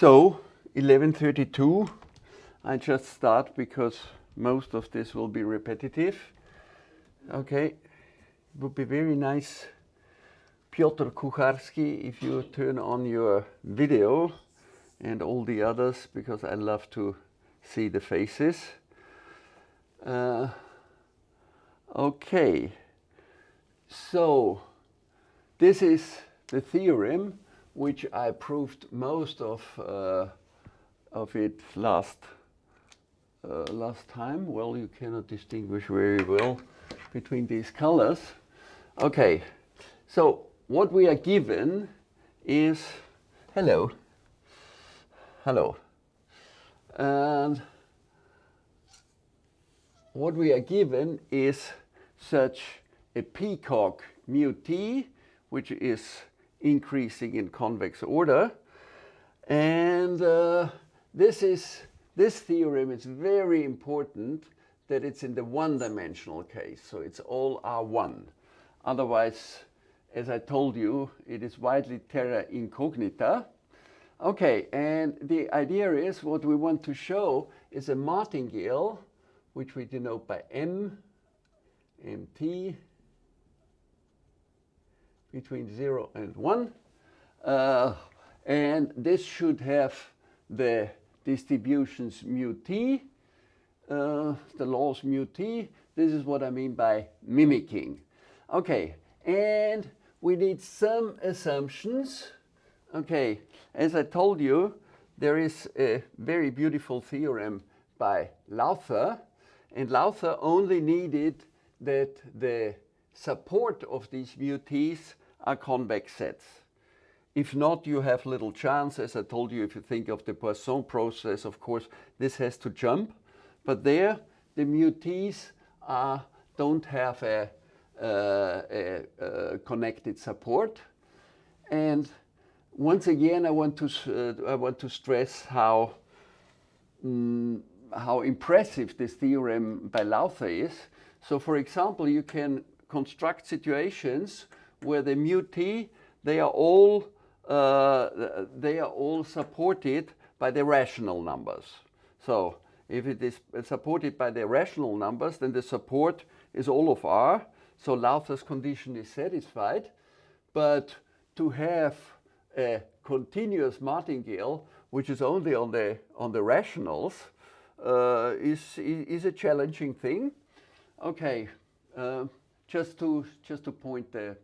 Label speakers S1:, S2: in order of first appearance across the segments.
S1: So 1132, I just start because most of this will be repetitive. Okay, it would be very nice, Piotr Kucharski, if you turn on your video and all the others, because I love to see the faces. Uh, okay, so this is the theorem which I proved most of, uh, of it last, uh, last time. Well, you cannot distinguish very well between these colors. Okay, so what we are given is, hello, hello. And what we are given is such a peacock mu t, which is increasing in convex order. And uh, this is this theorem is very important that it's in the one-dimensional case. So it's all R1. Otherwise, as I told you, it is widely terra incognita. Okay, and the idea is what we want to show is a martingale, which we denote by M, MT, between 0 and 1. Uh, and this should have the distributions mu t, uh, the laws mu t. This is what I mean by mimicking. Okay, and we need some assumptions. Okay, as I told you, there is a very beautiful theorem by Lowther, and Lowther only needed that the support of these mu t's are convex sets. If not, you have little chance. As I told you, if you think of the Poisson process, of course, this has to jump. But there, the mu t's are, don't have a, uh, a, a, connected support. And once again, I want to, uh, I want to stress how, um, how impressive this theorem by Lowther is. So for example, you can construct situations where the mu t, they are all uh, they are all supported by the rational numbers. So if it is supported by the rational numbers, then the support is all of R. So Lowther's condition is satisfied. But to have a continuous martingale, which is only on the, on the rationals, uh, is, is a challenging thing. Okay, uh, just, to, just to point the,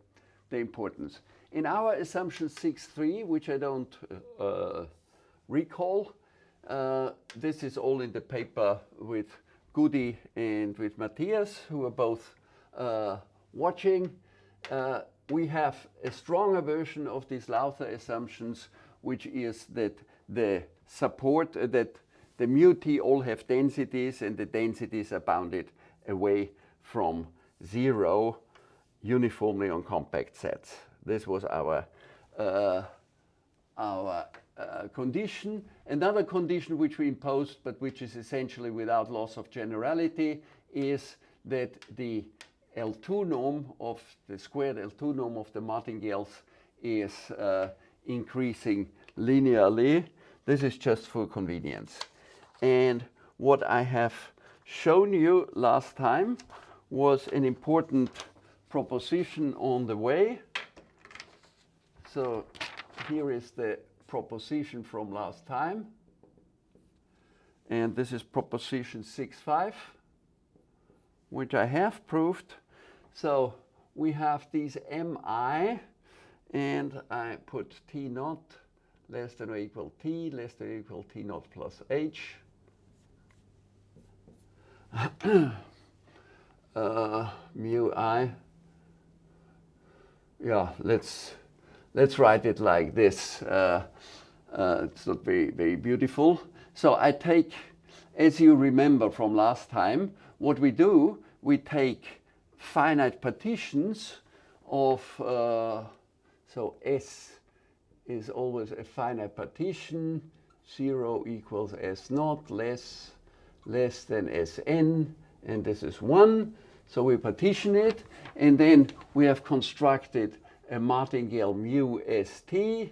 S1: the importance. In our assumption 6.3, which I don't uh, recall, uh, this is all in the paper with Goody and with Matthias, who are both uh, watching. Uh, we have a stronger version of these Lowther assumptions, which is that the support, uh, that the mu t all have densities and the densities are bounded away from zero uniformly on compact sets. This was our, uh, our uh, condition. Another condition which we imposed, but which is essentially without loss of generality, is that the L2 norm of the squared L2 norm of the martingales is uh, increasing linearly. This is just for convenience. And what I have shown you last time was an important proposition on the way. So here is the proposition from last time. And this is proposition 6.5, which I have proved. So we have these mi, and I put t naught less than or equal t, less than or equal t naught plus h. uh, mu i yeah, let's let's write it like this. Uh, uh, it's not very very beautiful. So I take, as you remember from last time, what we do, we take finite partitions of uh, so S is always a finite partition. Zero equals S naught less less than Sn, and this is one. So we partition it, and then we have constructed a martingale mu st.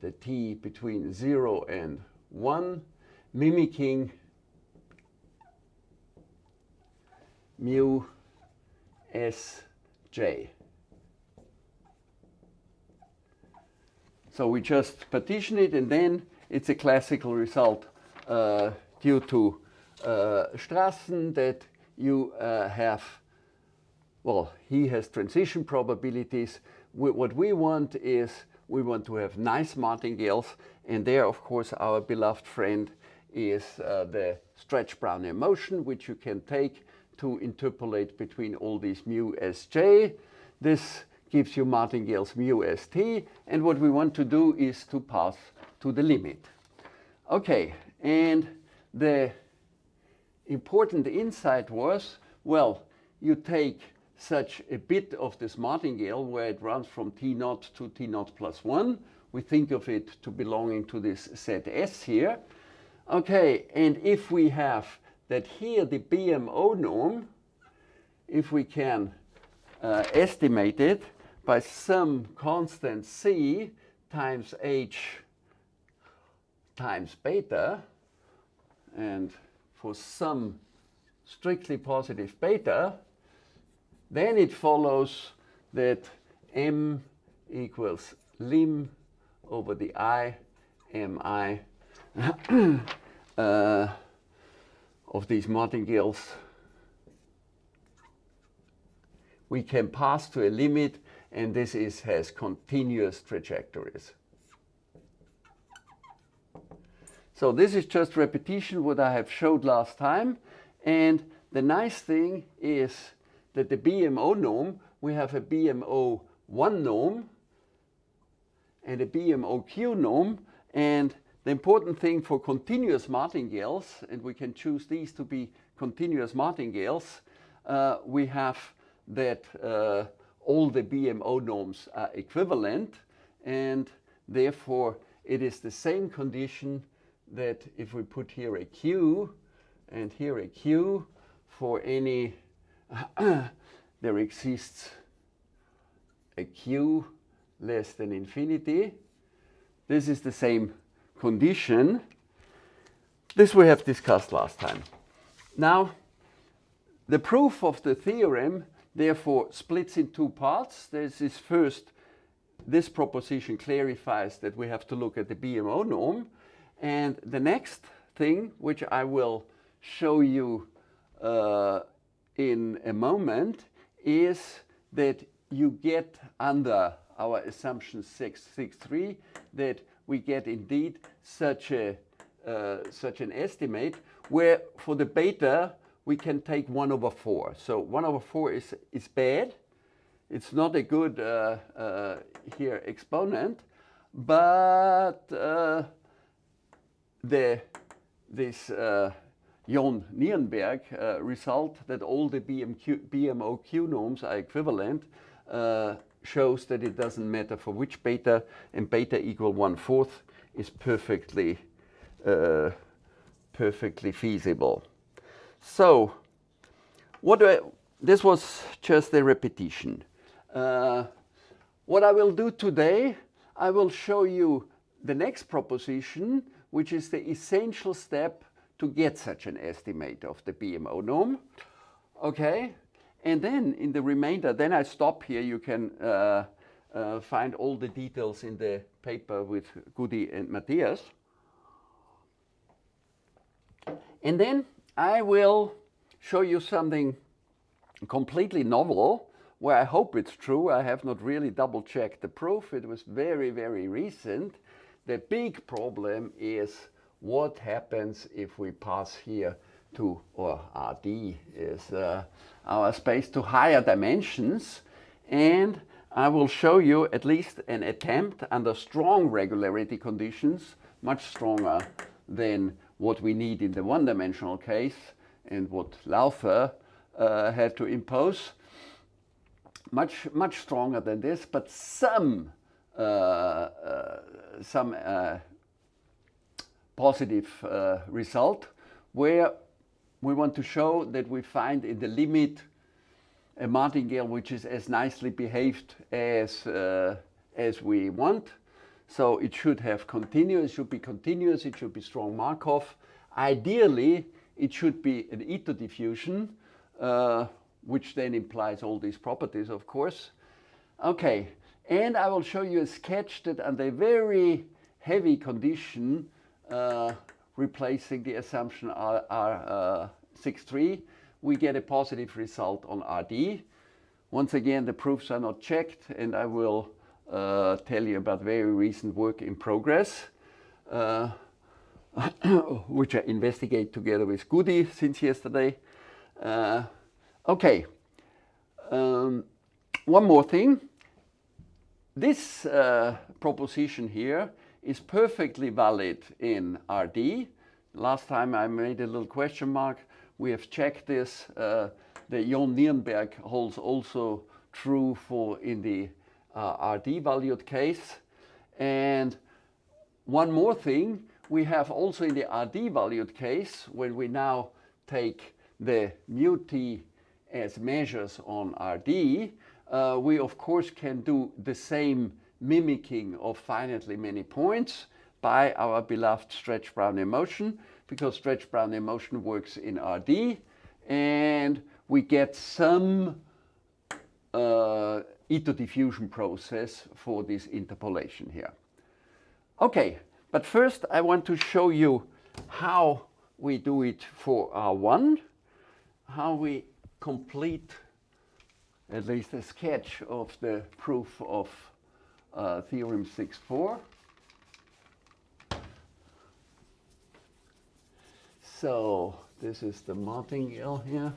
S1: the t between 0 and 1, mimicking mu s j. So we just partition it and then it's a classical result uh, due to uh, Strassen that you uh, have, well, he has transition probabilities. We, what we want is we want to have nice martingales and there of course our beloved friend is uh, the stretch Brownian motion which you can take to interpolate between all these mu sj. This gives you martingales mu st and what we want to do is to pass to the limit. Okay, and the important insight was, well, you take such a bit of this martingale where it runs from T naught to T naught plus 1. We think of it to belonging to this set S here. Okay, and if we have that here the BMO norm, if we can uh, estimate it by some constant C times H times beta, and for some strictly positive beta, then it follows that m equals lim over the i mi uh, of these martingales. We can pass to a limit and this is, has continuous trajectories. So this is just repetition what I have showed last time and the nice thing is that the BMO norm, we have a BMO 1 norm and a BMOQ norm. And the important thing for continuous martingales, and we can choose these to be continuous martingales, uh, we have that uh, all the BMO norms are equivalent and therefore it is the same condition that if we put here a Q and here a Q for any there exists a q less than infinity. This is the same condition. This we have discussed last time. Now, the proof of the theorem therefore splits in two parts. This is first, this proposition clarifies that we have to look at the BMO norm. And the next thing, which I will show you uh, in a moment is that you get under our assumption 663 that we get indeed such a uh, such an estimate where for the beta we can take 1 over 4. So 1 over 4 is, is bad. It's not a good uh, uh, here exponent, but uh, the this uh, John Nirenberg uh, result that all the BMQ, BMOQ norms are equivalent uh, shows that it doesn't matter for which beta and beta equal one fourth is perfectly uh, perfectly feasible. So what I, this was just a repetition. Uh, what I will do today, I will show you the next proposition, which is the essential step to get such an estimate of the BMO norm. Okay, and then in the remainder, then I stop here. You can uh, uh, find all the details in the paper with Goody and Matthias. And then I will show you something completely novel where I hope it's true. I have not really double checked the proof. It was very, very recent. The big problem is what happens if we pass here to, or RD is uh, our space to higher dimensions. And I will show you at least an attempt under strong regularity conditions, much stronger than what we need in the one-dimensional case and what Lowther uh, had to impose. Much, much stronger than this, but some, some uh, positive uh, result where we want to show that we find in the limit a martingale which is as nicely behaved as, uh, as we want. So it should have continuous, it should be continuous, it should be strong Markov. Ideally, it should be an Ito diffusion, uh, which then implies all these properties, of course. Okay, and I will show you a sketch that under very heavy condition, uh, replacing the assumption R, R uh, 63, we get a positive result on RD. Once again, the proofs are not checked, and I will uh, tell you about very recent work in progress, uh, which I investigate together with Goody since yesterday. Uh, okay, um, one more thing. This uh, proposition here is perfectly valid in RD. Last time I made a little question mark. We have checked this. Uh, the John Nirenberg holds also true for in the uh, RD valued case. And one more thing, we have also in the RD valued case, when we now take the mu t as measures on RD, uh, we of course can do the same mimicking of finitely many points by our beloved stretch Brownian motion because stretch Brownian motion works in RD and we get some uh, Ito diffusion process for this interpolation here. Okay, but first I want to show you how we do it for R1, how we complete at least a sketch of the proof of uh, theorem 6.4. So this is the martingale here.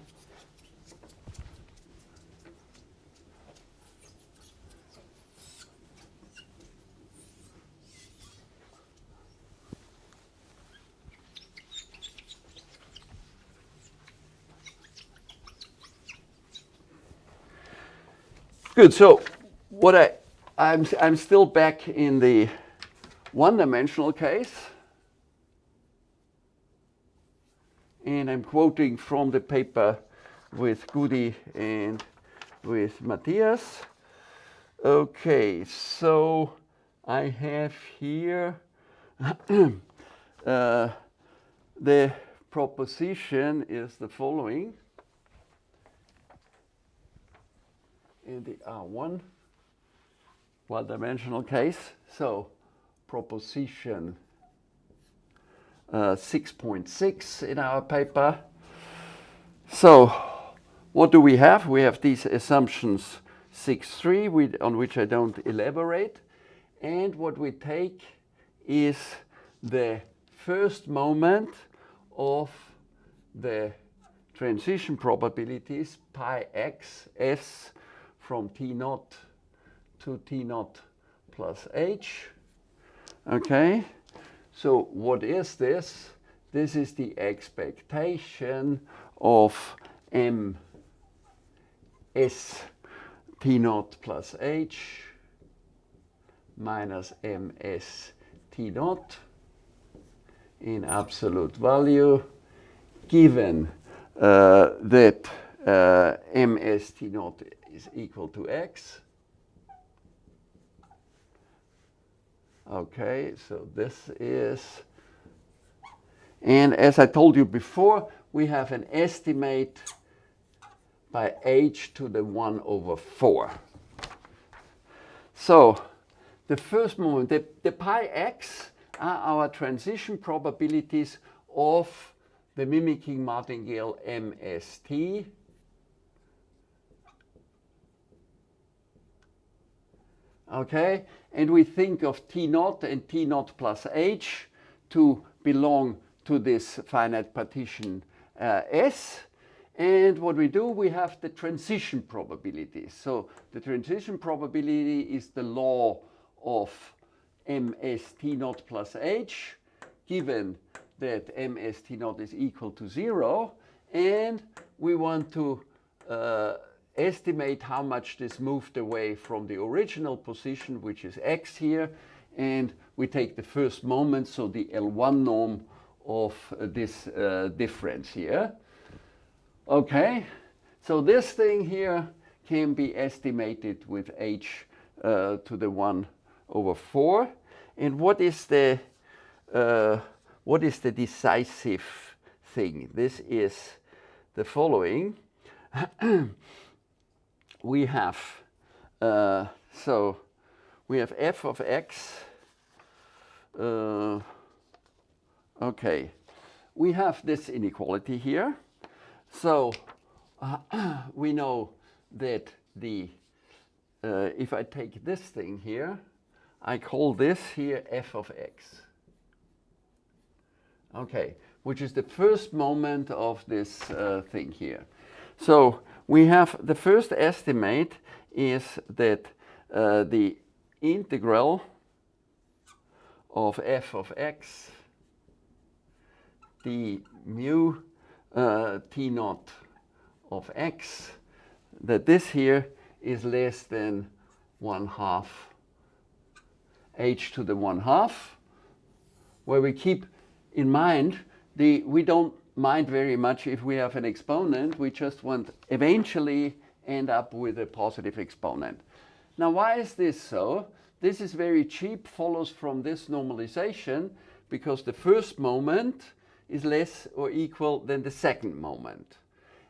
S1: Good. So what I I'm I'm still back in the one-dimensional case. And I'm quoting from the paper with Goody and with Matthias. Okay, so I have here uh, the proposition is the following. In the R1 one-dimensional case. So proposition 6.6 uh, in our paper. So what do we have? We have these assumptions 6.3 on which I don't elaborate. And what we take is the first moment of the transition probabilities pi x s from T naught to T naught plus H. Okay, so what is this? This is the expectation of M S T naught plus H minus MS T naught in absolute value given uh, that uh, MS T naught is equal to x. Okay, so this is, and as I told you before, we have an estimate by h to the 1 over 4. So the first moment, the, the pi x are our transition probabilities of the mimicking martingale MST okay? And we think of T naught and T naught plus H to belong to this finite partition uh, S. And what we do, we have the transition probability. So the transition probability is the law of ms T naught plus H, given that ms T naught is equal to zero. And we want to uh, estimate how much this moved away from the original position, which is x here, and we take the first moment, so the L1 norm of uh, this uh, difference here. Okay, so this thing here can be estimated with h uh, to the 1 over 4. and what is the uh, what is the decisive thing? This is the following. we have uh, so we have f of x. Uh, okay, we have this inequality here. So uh, we know that the uh, if I take this thing here, I call this here f of x. Okay, which is the first moment of this uh, thing here. So we have the first estimate is that uh, the integral of f of x the mu uh, t naught of x, that this here is less than 1 half h to the 1 half, where we keep in mind the, we don't mind very much if we have an exponent, we just want eventually end up with a positive exponent. Now why is this so? This is very cheap, follows from this normalization, because the first moment is less or equal than the second moment.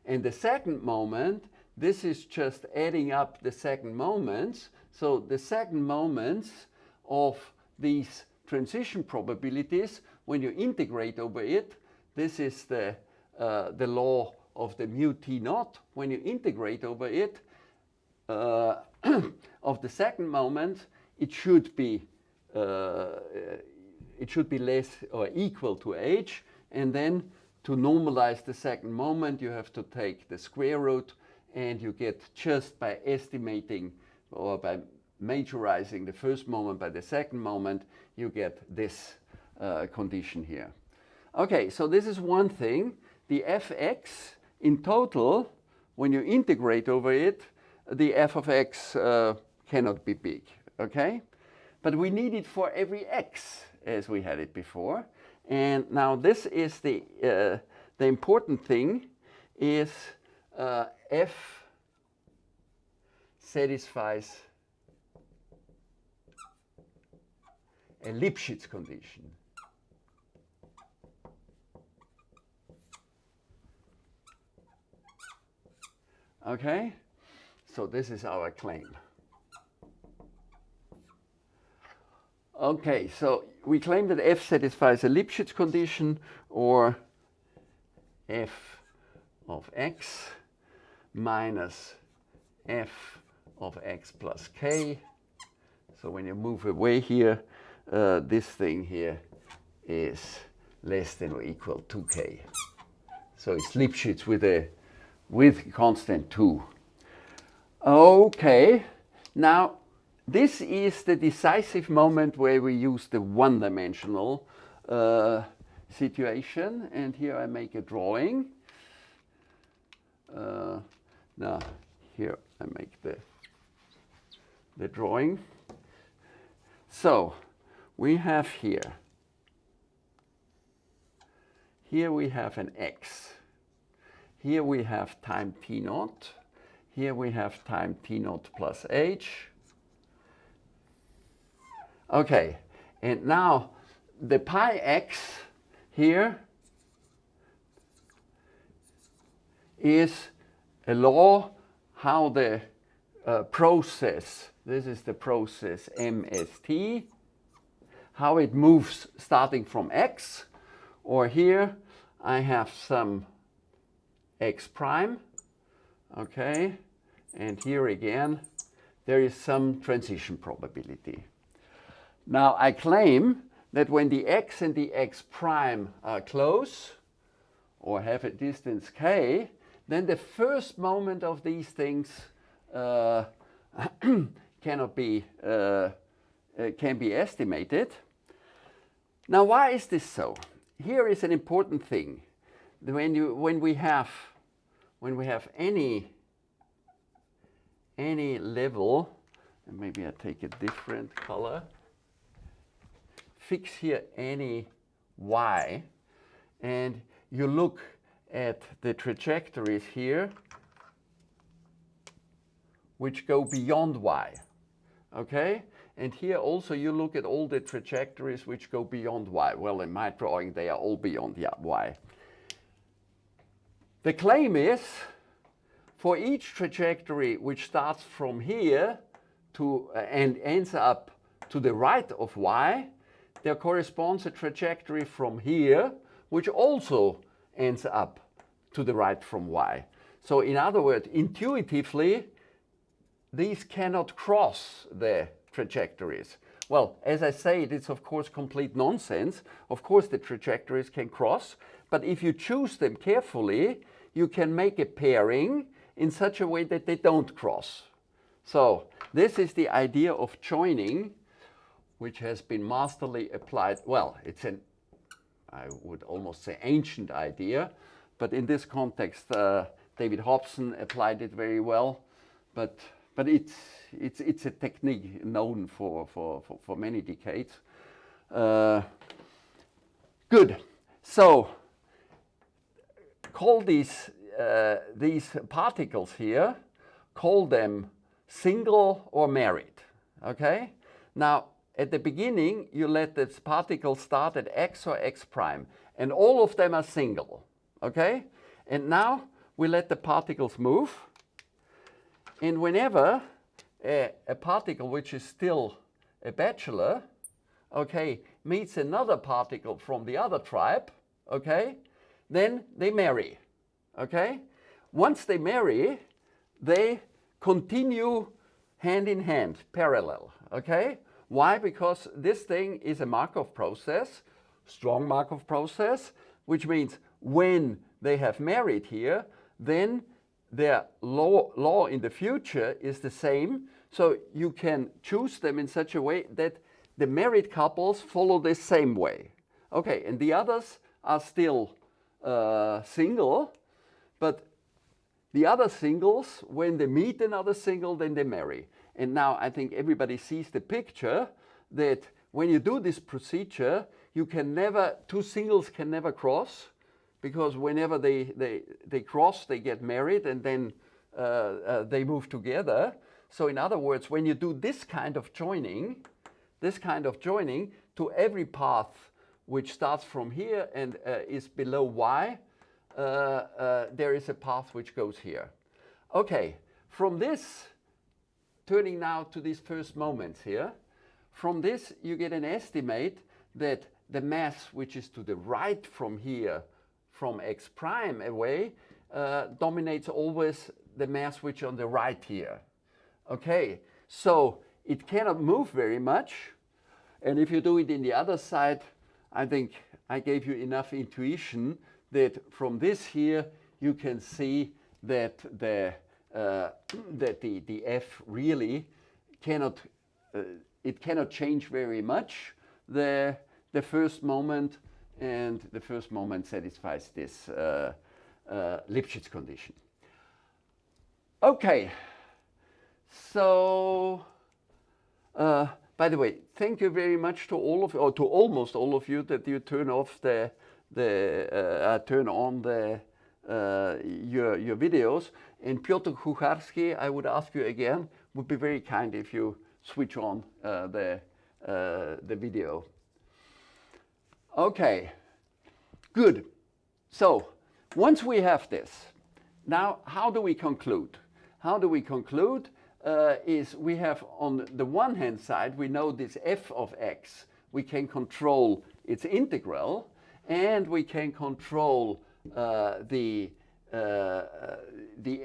S1: And the second moment, this is just adding up the second moments. So the second moments of these transition probabilities, when you integrate over it, this is the, uh, the law of the mu t naught. When you integrate over it, uh, of the second moment, it should be uh, it should be less or equal to h. And then to normalize the second moment, you have to take the square root and you get just by estimating or by majorizing the first moment by the second moment, you get this uh, condition here. Okay, so this is one thing. The fx in total, when you integrate over it, the f of x uh, cannot be big, okay? But we need it for every x as we had it before. And now this is the, uh, the important thing is uh, F satisfies a Lipschitz condition. Okay, so this is our claim. Okay, so we claim that f satisfies a Lipschitz condition or f of x minus f of x plus k. So when you move away here, uh, this thing here is less than or equal to k. So it's Lipschitz with a with constant 2. Okay, now this is the decisive moment where we use the one-dimensional uh, situation. And here I make a drawing. Uh, now, here I make the, the drawing. So, we have here, here we have an x. Here we have time t naught. Here we have time t naught plus h. Okay, and now the pi x here is a law how the uh, process, this is the process MST, how it moves starting from x, or here I have some x prime, okay, and here again there is some transition probability. Now I claim that when the x and the x prime are close, or have a distance k, then the first moment of these things uh, cannot be, uh, uh, can be estimated. Now why is this so? Here is an important thing. When, you, when, we, have, when we have any, any level, and maybe I take a different color, fix here any y and you look at the trajectories here which go beyond y. Okay? And here also you look at all the trajectories which go beyond y. Well, in my drawing, they are all beyond the y. The claim is for each trajectory which starts from here to uh, and ends up to the right of y, there corresponds a trajectory from here which also ends up to the right from y. So in other words, intuitively, these cannot cross the trajectories. Well, as I say, it's of course complete nonsense. Of course the trajectories can cross, but if you choose them carefully, you can make a pairing in such a way that they don't cross. So this is the idea of joining, which has been masterly applied. Well, it's an, I would almost say ancient idea, but in this context, uh, David Hobson applied it very well. But, but it's, it's, it's a technique known for, for, for, for many decades. Uh, good. So call these, uh, these particles here, call them single or married. Okay? Now, at the beginning, you let the particles start at x or x prime, and all of them are single. Okay? And now we let the particles move. And whenever a, a particle which is still a bachelor, okay, meets another particle from the other tribe, okay, then they marry, okay? Once they marry, they continue hand in hand, parallel, okay? Why? Because this thing is a Markov process, strong Markov process, which means when they have married here, then their law, law in the future is the same. So you can choose them in such a way that the married couples follow the same way. Okay, and the others are still uh, single, but the other singles, when they meet another single, then they marry. And now I think everybody sees the picture that when you do this procedure, you can never, two singles can never cross because whenever they, they, they cross, they get married and then uh, uh, they move together. So in other words, when you do this kind of joining, this kind of joining to every path which starts from here and uh, is below y, uh, uh, there is a path which goes here. Okay, from this, turning now to these first moments here, from this you get an estimate that the mass which is to the right from here from x prime away uh, dominates always the mass which on the right here. Okay, so it cannot move very much. And if you do it in the other side, I think I gave you enough intuition that from this here, you can see that the, uh, that the, the f really cannot, uh, it cannot change very much the, the first moment and the first moment satisfies this uh, uh, Lipschitz condition. Okay, so uh, by the way, thank you very much to all of or to almost all of you that you turn off the the uh, uh, turn on the uh, your your videos. And Piotr Kucharski, I would ask you again, would be very kind if you switch on the the video. Okay, good. So once we have this, now how do we conclude? How do we conclude? Uh, is we have on the one hand side, we know this f of x, we can control its integral, and we can control uh, the, uh, the,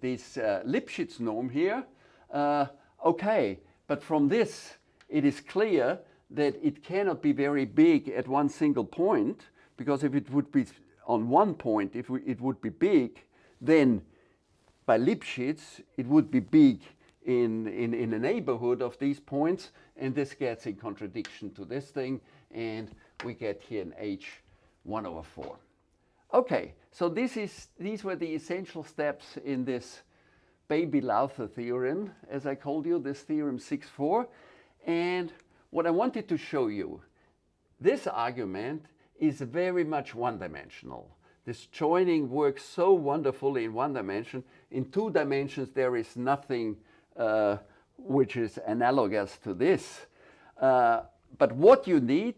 S1: this uh, Lipschitz norm here. Uh, okay, but from this, it is clear that it cannot be very big at one single point, because if it would be on one point, if we, it would be big, then by Lipschitz, it would be big in, in, in the neighborhood of these points, and this gets in contradiction to this thing, and we get here an h 1 over 4. Okay, so this is, these were the essential steps in this baby-Lowther theorem, as I called you, this theorem 6-4, and what I wanted to show you, this argument is very much one-dimensional. This joining works so wonderfully in one dimension. In two dimensions, there is nothing uh, which is analogous to this. Uh, but what you need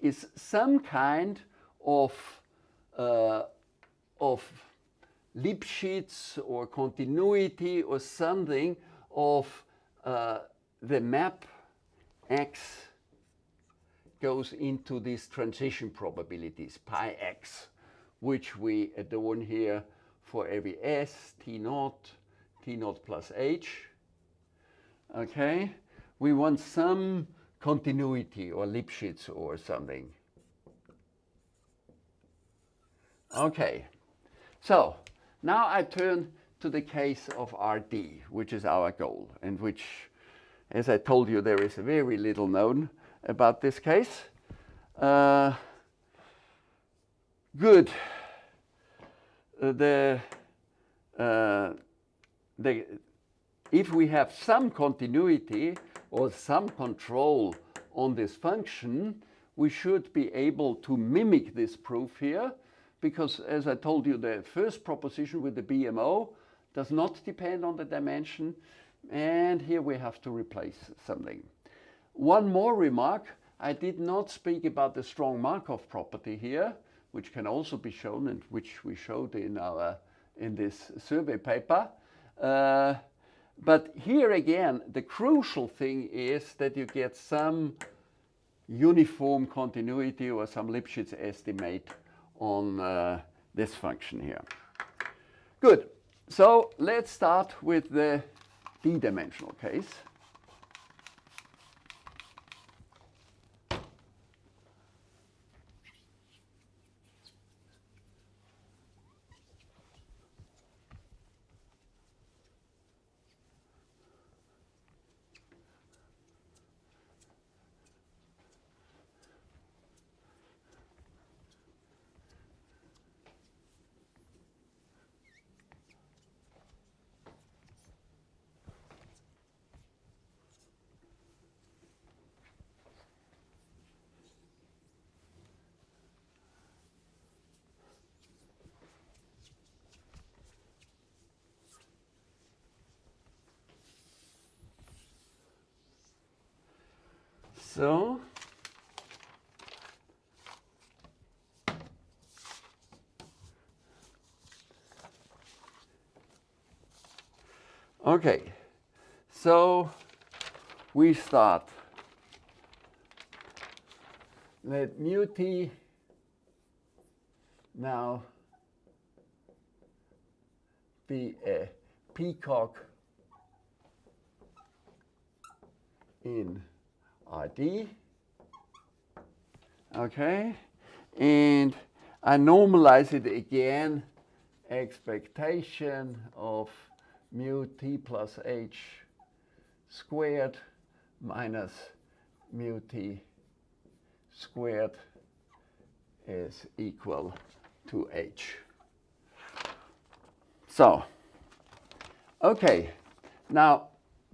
S1: is some kind of, uh, of Lipschitz or continuity or something of uh, the map x goes into these transition probabilities, pi x, which we adorn here for every s, t naught, t naught plus h. Okay, we want some continuity or Lipschitz or something. Okay, so now I turn to the case of RD, which is our goal, and which, as I told you, there is very little known about this case. Uh, good. Uh, the, uh, the, if we have some continuity or some control on this function, we should be able to mimic this proof here because as I told you, the first proposition with the BMO does not depend on the dimension. And here we have to replace something. One more remark, I did not speak about the strong Markov property here, which can also be shown and which we showed in, our, in this survey paper. Uh, but here again, the crucial thing is that you get some uniform continuity or some Lipschitz estimate on uh, this function here. Good. So let's start with the d-dimensional case. So Okay, so we start. Let mu t now be a peacock in RD. Okay, and I normalize it again, expectation of mu t plus h squared minus mu t squared is equal to h. So, okay, now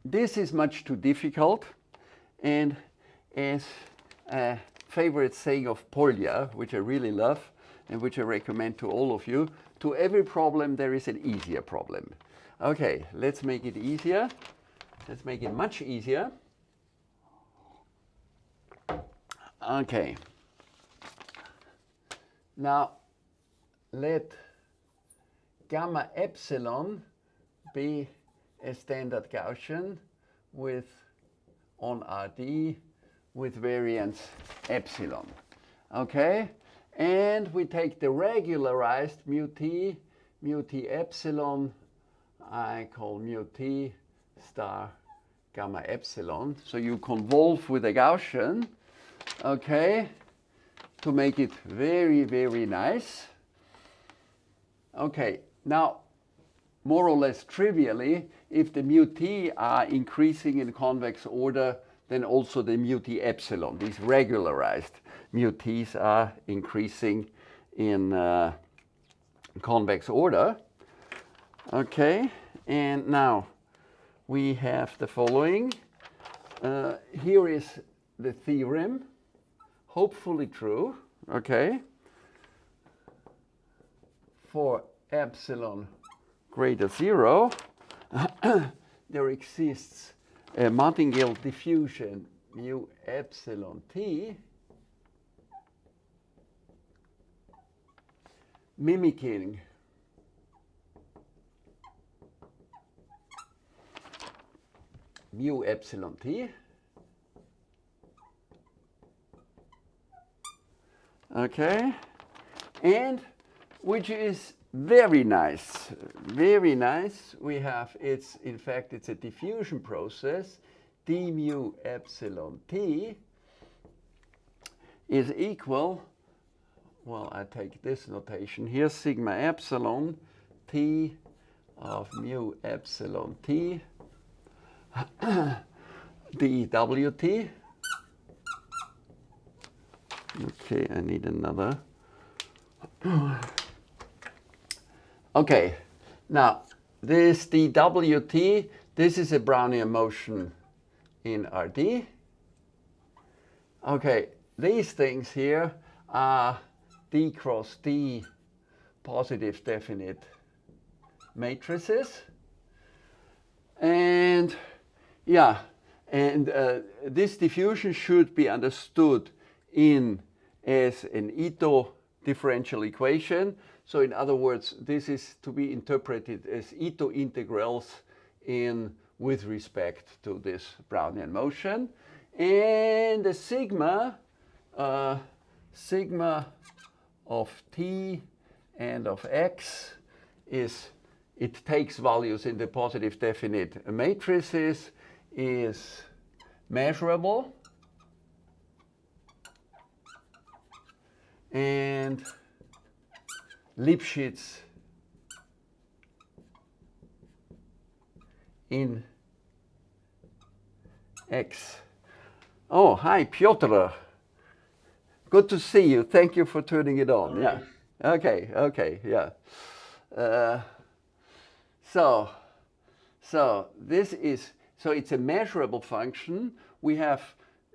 S1: this is much too difficult. And as a favorite saying of Polya, which I really love and which I recommend to all of you, to every problem there is an easier problem. Okay, let's make it easier. Let's make it much easier. Okay. Now, let gamma epsilon be a standard Gaussian with on RD with variance epsilon. Okay, and we take the regularized mu t, mu t epsilon, I call mu t star gamma epsilon. So you convolve with a Gaussian, okay, to make it very, very nice. Okay, now more or less trivially, if the mu t are increasing in convex order, then also the mu t epsilon, these regularized mu t's are increasing in uh, convex order. Okay, and now we have the following. Uh, here is the theorem, hopefully true, okay, for epsilon greater zero, there exists a martingale diffusion mu epsilon t mimicking mu epsilon t. Okay, and which is very nice, very nice. We have, it's, in fact, it's a diffusion process. d mu epsilon t is equal, well, I take this notation here, sigma epsilon t of mu epsilon t dwt. Okay, I need another. okay, now this dwt, this is a Brownian motion in RD. Okay, these things here are d cross d positive definite matrices. And yeah, and uh, this diffusion should be understood in as an Ito differential equation. So in other words, this is to be interpreted as Ito integrals in with respect to this Brownian motion. And the sigma, uh, sigma of t and of x is, it takes values in the positive definite matrices is measurable and Lipschitz in X. Oh, hi, Piotr. Good to see you. Thank you for turning it on. Yeah. Okay, okay, yeah. Uh, so, so this is so it's a measurable function. We have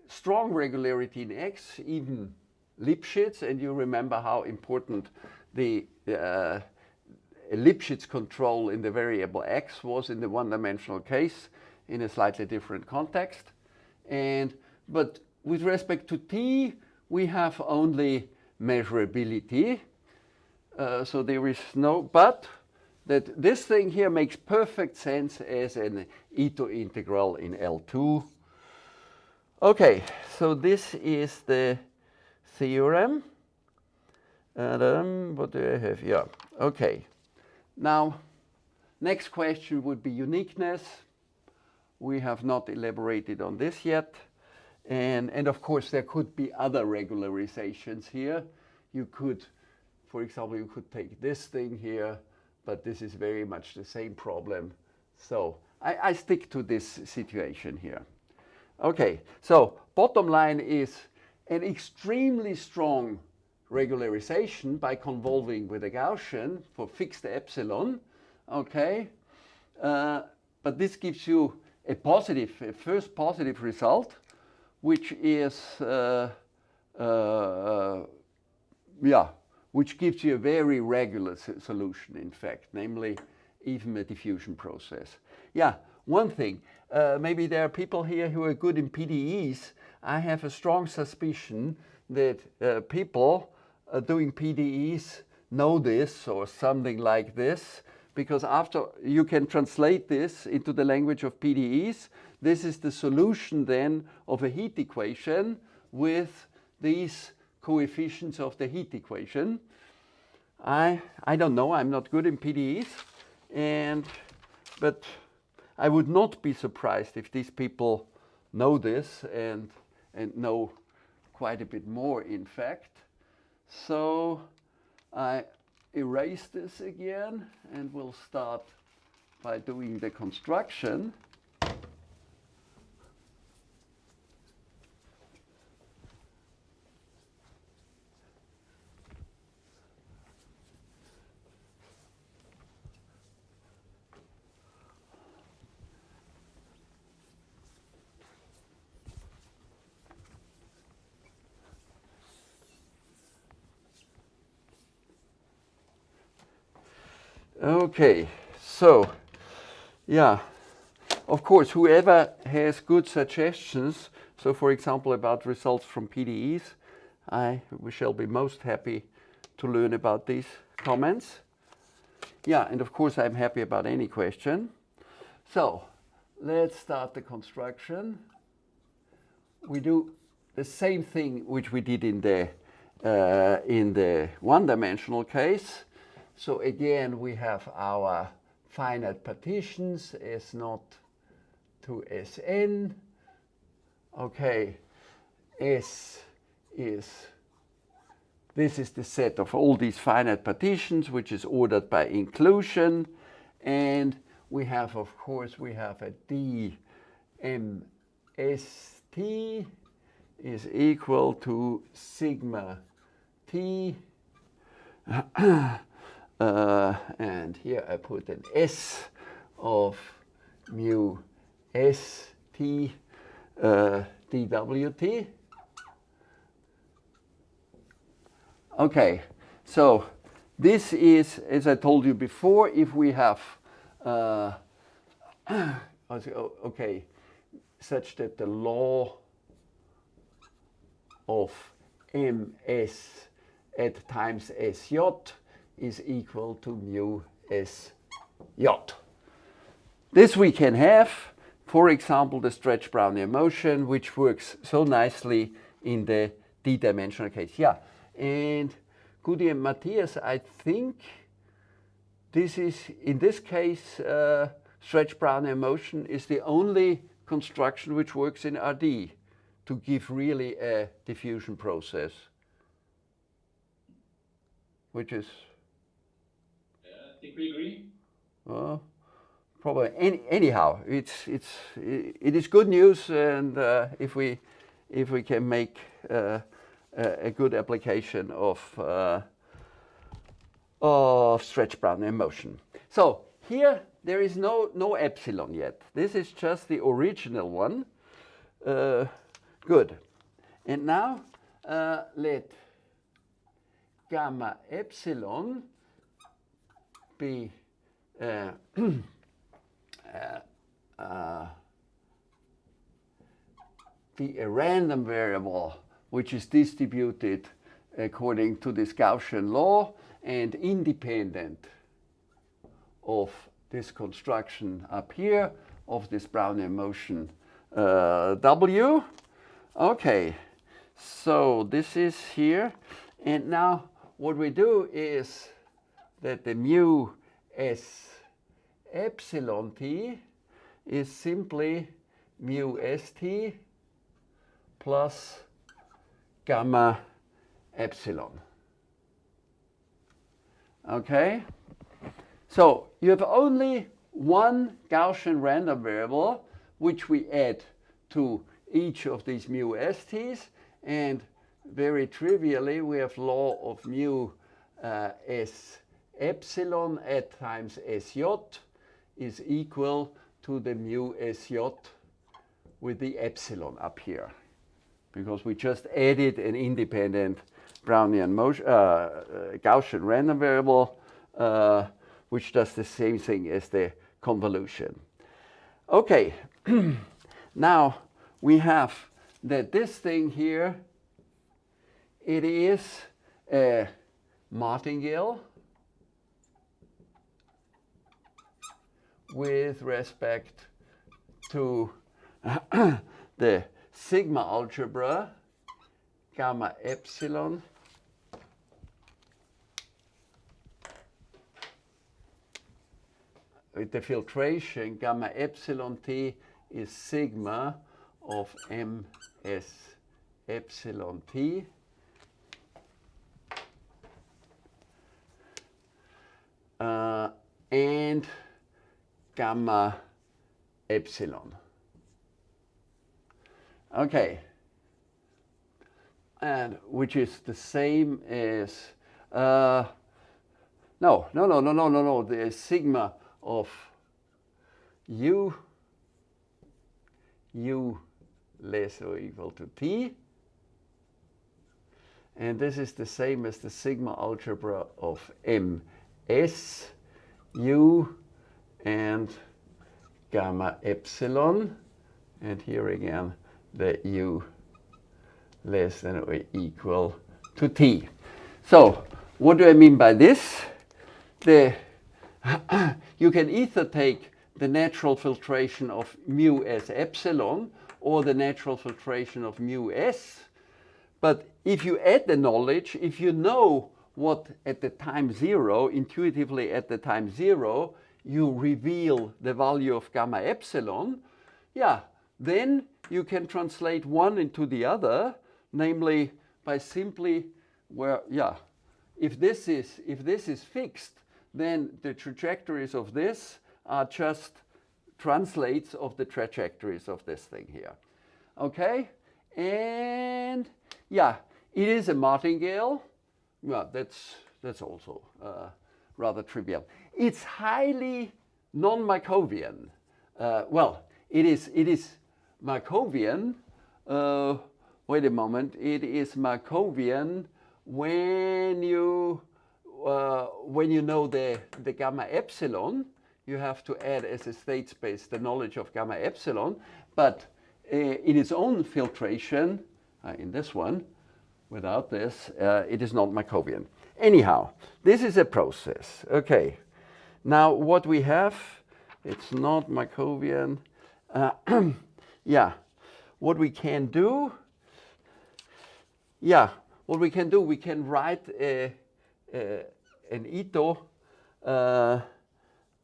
S1: strong regularity in x, even Lipschitz, and you remember how important the uh, Lipschitz control in the variable x was in the one-dimensional case in a slightly different context. And, but with respect to t, we have only measurability. Uh, so there is no, but that this thing here makes perfect sense as an Ito integral in L2. Okay, so this is the theorem. And um, what do I have? Yeah, okay. Now, next question would be uniqueness. We have not elaborated on this yet. And, and of course, there could be other regularizations here. You could, for example, you could take this thing here but this is very much the same problem. So I, I stick to this situation here. Okay, so bottom line is an extremely strong regularization by convolving with a Gaussian for fixed epsilon, okay? Uh, but this gives you a positive, a first positive result, which is, uh, uh, yeah, which gives you a very regular solution, in fact, namely even a diffusion process. Yeah, one thing, uh, maybe there are people here who are good in PDEs. I have a strong suspicion that uh, people uh, doing PDEs know this or something like this, because after you can translate this into the language of PDEs, this is the solution then of a heat equation with these coefficients of the heat equation. I, I don't know, I'm not good in PDEs, and, but I would not be surprised if these people know this and, and know quite a bit more, in fact. So I erase this again and we'll start by doing the construction. Okay, so yeah, of course, whoever has good suggestions, so for example about results from PDEs, I shall be most happy to learn about these comments. Yeah, and of course I'm happy about any question. So let's start the construction. We do the same thing which we did in the uh, in the one-dimensional case. So again, we have our finite partitions S naught to Sn. Okay, S is, this is the set of all these finite partitions, which is ordered by inclusion. And we have, of course, we have a dmst is equal to sigma t. uh, and here I put an S of mu S T uh, dWt. Okay, so this is, as I told you before, if we have, uh, okay, such that the law of ms at times sj is equal to mu sj. This we can have, for example, the stretch Brownian motion, which works so nicely in the d-dimensional case. Yeah, and Gudi and Matthias, I think this is, in this case, uh, stretch Brownian motion is the only construction which works in RD to give really a diffusion process, which is...
S2: Think we agree.
S1: Well, probably any, anyhow, it's, it's, it is good news and uh, if, we, if we can make uh, a good application of, uh, of stretch Brownian motion. So here there is no, no epsilon yet. This is just the original one. Uh, good. And now uh, let gamma epsilon be uh, uh, uh, be a random variable which is distributed according to this Gaussian law and independent of this construction up here of this Brownian motion uh, W. Okay, so this is here. And now what we do is that the mu s epsilon t is simply mu st plus gamma epsilon. Okay? So you have only one Gaussian random variable which we add to each of these mu st's and very trivially we have law of mu uh, s epsilon at times sj is equal to the mu sj with the epsilon up here because we just added an independent Brownian motion, uh, uh, Gaussian random variable, uh, which does the same thing as the convolution. Okay, now we have that this thing here, it is a martingale with respect to the sigma algebra, gamma epsilon, with the filtration, gamma epsilon t is sigma of ms epsilon t. Uh, and gamma epsilon. Okay. And which is the same as, uh, no, no, no, no, no, no, no, the sigma of u, u less or equal to t. And this is the same as the sigma algebra of ms, u, and gamma epsilon, and here again the u less than or equal to t. So what do I mean by this? The, you can either take the natural filtration of mu s epsilon or the natural filtration of mu s. But if you add the knowledge, if you know what at the time zero, intuitively at the time zero, you reveal the value of gamma epsilon, yeah, then you can translate one into the other, namely by simply where, yeah, if this is, if this is fixed, then the trajectories of this are just translates of the trajectories of this thing here. Okay? And yeah, it is a martingale. Well, that's, that's also uh, rather trivial. It's highly non-Markovian. Uh, well, it is, it is Markovian. Uh, wait a moment. It is Markovian when you, uh, when you know the, the gamma epsilon. You have to add as a state space the knowledge of gamma epsilon. But uh, in its own filtration, uh, in this one, without this, uh, it is not Markovian. Anyhow, this is a process. Okay. Now what we have, it's not Markovian. Uh, yeah, what we can do, yeah, what we can do, we can write a, a, an Ito uh,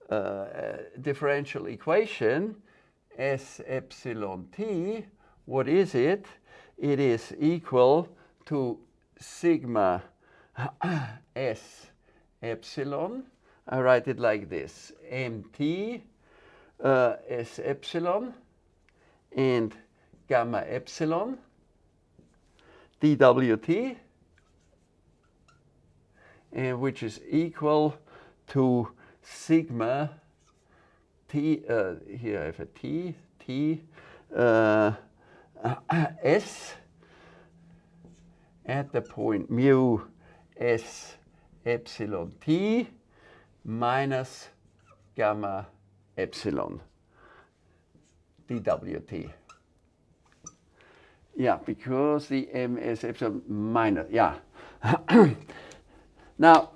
S1: uh, differential equation S epsilon t. What is it? It is equal to sigma s epsilon. I write it like this, mt uh, s epsilon and gamma epsilon dwt, and which is equal to sigma t, uh, here I have a t, t, uh, s at the point mu s epsilon t minus gamma epsilon dwt. Yeah, because the m is epsilon minus, yeah. now,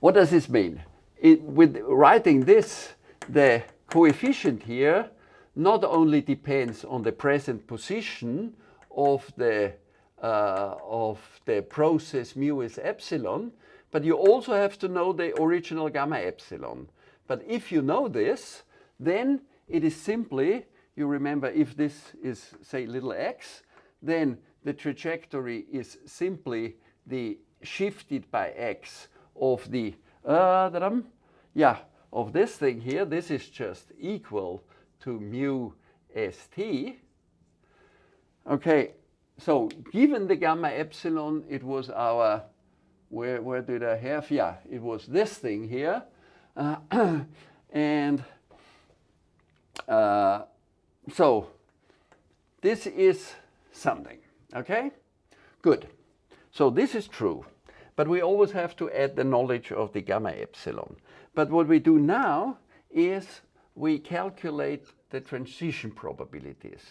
S1: what does this mean? It, with writing this, the coefficient here not only depends on the present position of the uh, of the process mu is epsilon, but you also have to know the original gamma epsilon. But if you know this, then it is simply, you remember if this is say little x, then the trajectory is simply the shifted by x of the, uh, yeah, of this thing here, this is just equal to mu st. Okay, so given the gamma epsilon, it was our, where, where did I have? Yeah, it was this thing here. Uh, and uh, so this is something, okay? Good. So this is true. But we always have to add the knowledge of the gamma epsilon. But what we do now is we calculate the transition probabilities.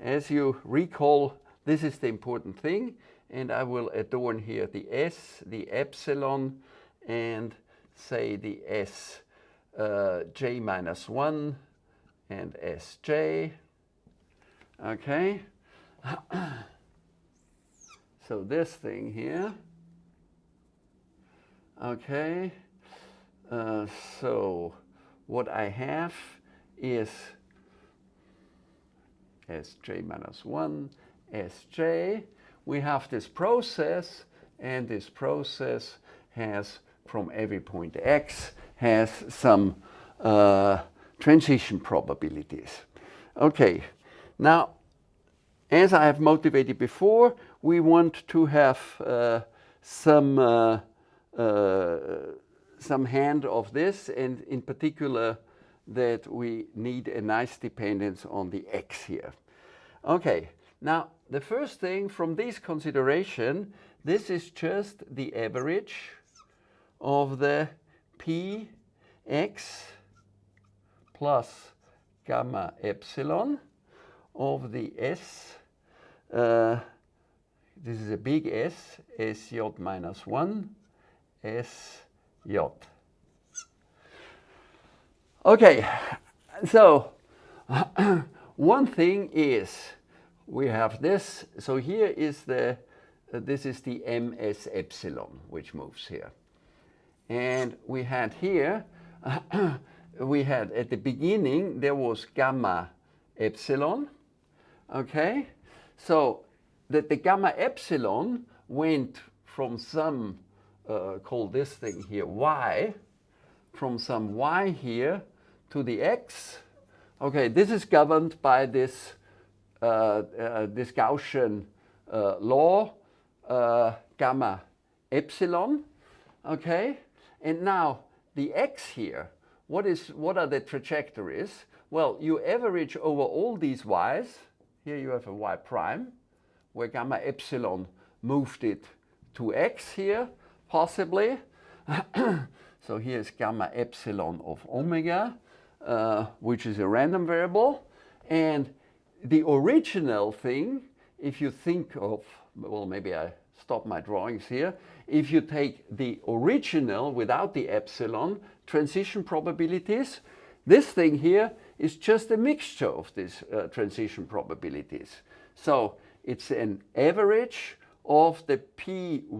S1: As you recall, this is the important thing, and I will adorn here the S, the epsilon, and say the S uh, j minus 1 and Sj. Okay. so this thing here. Okay. Uh, so what I have is Sj minus 1, Sj. We have this process, and this process has, from every point x, has some uh, transition probabilities. Okay, now, as I have motivated before, we want to have uh, some uh, uh some hand of this, and in particular that we need a nice dependence on the x here. Okay, now the first thing from this consideration, this is just the average of the px plus gamma epsilon of the S, uh, this is a big S, Sj minus 1, Sj. Okay, so one thing is we have this, so here is the, uh, this is the ms epsilon which moves here. And we had here, we had at the beginning, there was gamma epsilon, okay? So that the gamma epsilon went from some, uh, call this thing here y, from some y here to the x. Okay, this is governed by this, this Gaussian uh, law, uh, gamma epsilon. Okay, and now the x here, what, is, what are the trajectories? Well, you average over all these y's. Here you have a y prime, where gamma epsilon moved it to x here, possibly. so here's gamma epsilon of omega, uh, which is a random variable. And the original thing, if you think of, well, maybe I stop my drawings here. If you take the original without the epsilon transition probabilities, this thing here is just a mixture of these uh, transition probabilities. So it's an average of the py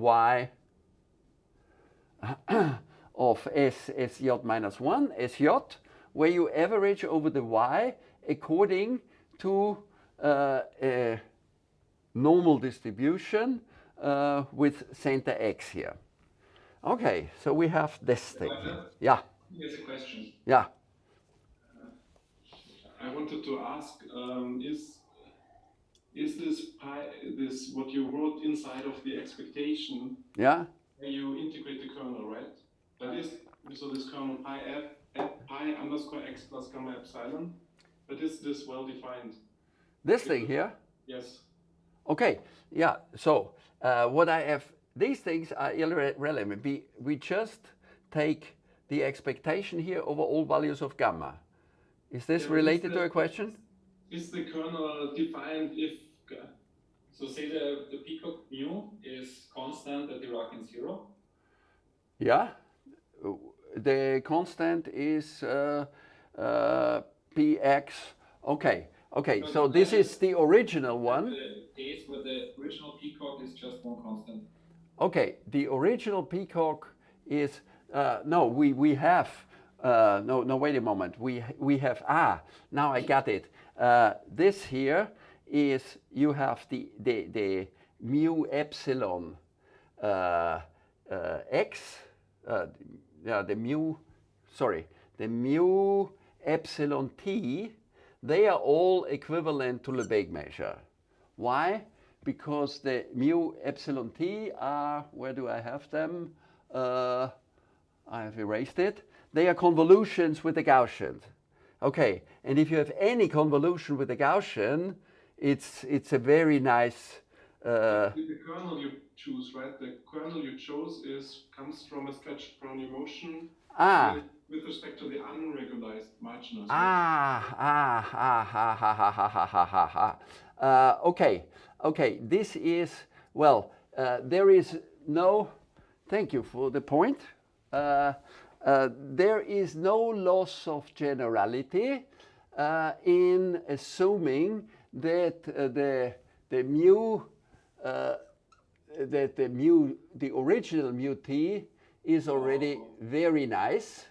S1: of s, sj minus 1, sj, where you average over the y according to uh, a normal distribution uh, with center x here. Okay, so we have this thing. Here. Yeah.
S2: Here's a question.
S1: Yeah.
S2: I wanted to ask, um, is is this pi, this what you wrote inside of the expectation?
S1: Yeah.
S2: Where You integrate the kernel, right? That is so this kernel pi f at pi underscore x plus gamma epsilon. But is this well defined?
S1: This thing here.
S2: Yes.
S1: Okay. Yeah. So uh, what I have, these things are irrelevant. We we just take the expectation here over all values of gamma. Is this yeah, related to a question?
S2: Is the kernel defined if, so say the, the peacock mu is constant at the Dirac in zero?
S1: Yeah, the constant is uh, uh, px, okay. Okay, so this is the original one.
S2: The case where the original peacock is just one constant.
S1: Okay, the original peacock is, uh, no, we, we have uh, no, no, wait a moment. We, we have, ah, now I got it. Uh, this here is, you have the, the, the mu epsilon uh, uh x, uh, yeah, the mu, sorry, the mu epsilon t, they are all equivalent to Lebesgue measure. Why? Because the mu epsilon t are, where do I have them? Uh, I have erased it they are convolutions with the Gaussian. Okay, and if you have any convolution with the Gaussian, it's, it's a very nice...
S2: Uh, the kernel you choose, right? The kernel you chose is comes from a stretched Brownian motion
S1: ah.
S2: With, respect to the unregularized marginals.
S1: Ah, ah, ah, ha, ha, ha, ha, ha, ha, ha. Uh, okay, okay, this is, well, uh, there is no, thank you for the point. Uh, uh, there is no loss of generality uh, in assuming that uh, the, the mu, uh, that the mu, the original mu t is already very nice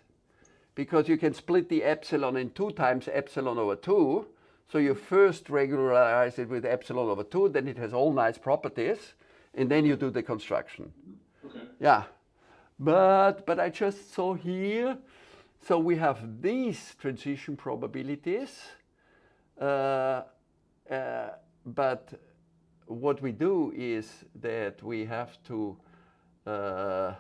S1: because you can split the epsilon in 2 times epsilon over 2. So you first regularize it with epsilon over 2, then it has all nice properties, and then you do the construction.
S2: Okay.
S1: Yeah. But, but I just saw here, so we have these transition probabilities, uh, uh, but what we do is that we have to, uh,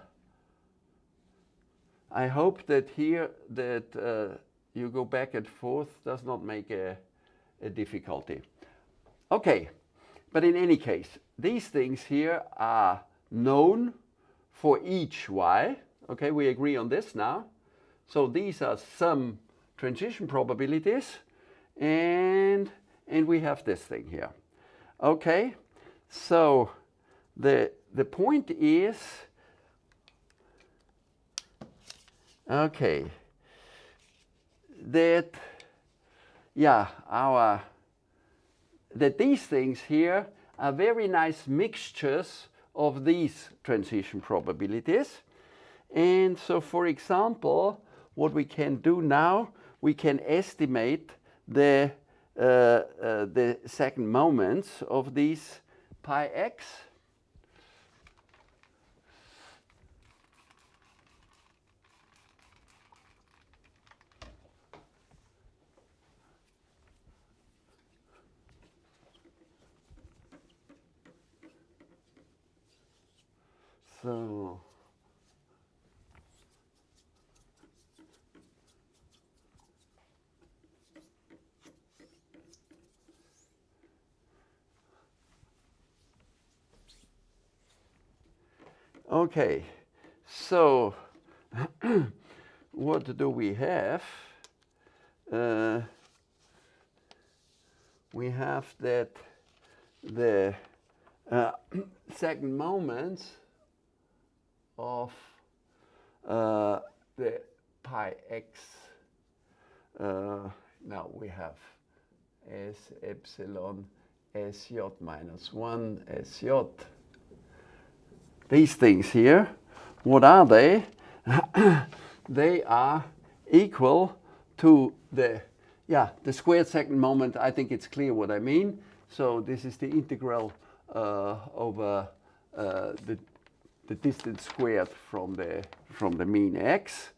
S1: I hope that here that uh, you go back and forth does not make a, a difficulty. Okay, but in any case, these things here are known for each y. Okay, we agree on this now. So these are some transition probabilities and, and we have this thing here. Okay, so the, the point is, okay, that, yeah, our, that these things here are very nice mixtures of these transition probabilities. And so, for example, what we can do now, we can estimate the, uh, uh, the second moments of these pi x. So Okay, so what do we have? Uh, we have that the uh, second moments of uh, the pi x. Uh, now we have s epsilon sj minus 1 sj these things here, what are they? they are equal to the, yeah, the squared second moment. I think it's clear what I mean. So this is the integral uh, over uh, the, the distance squared from the, from the mean x.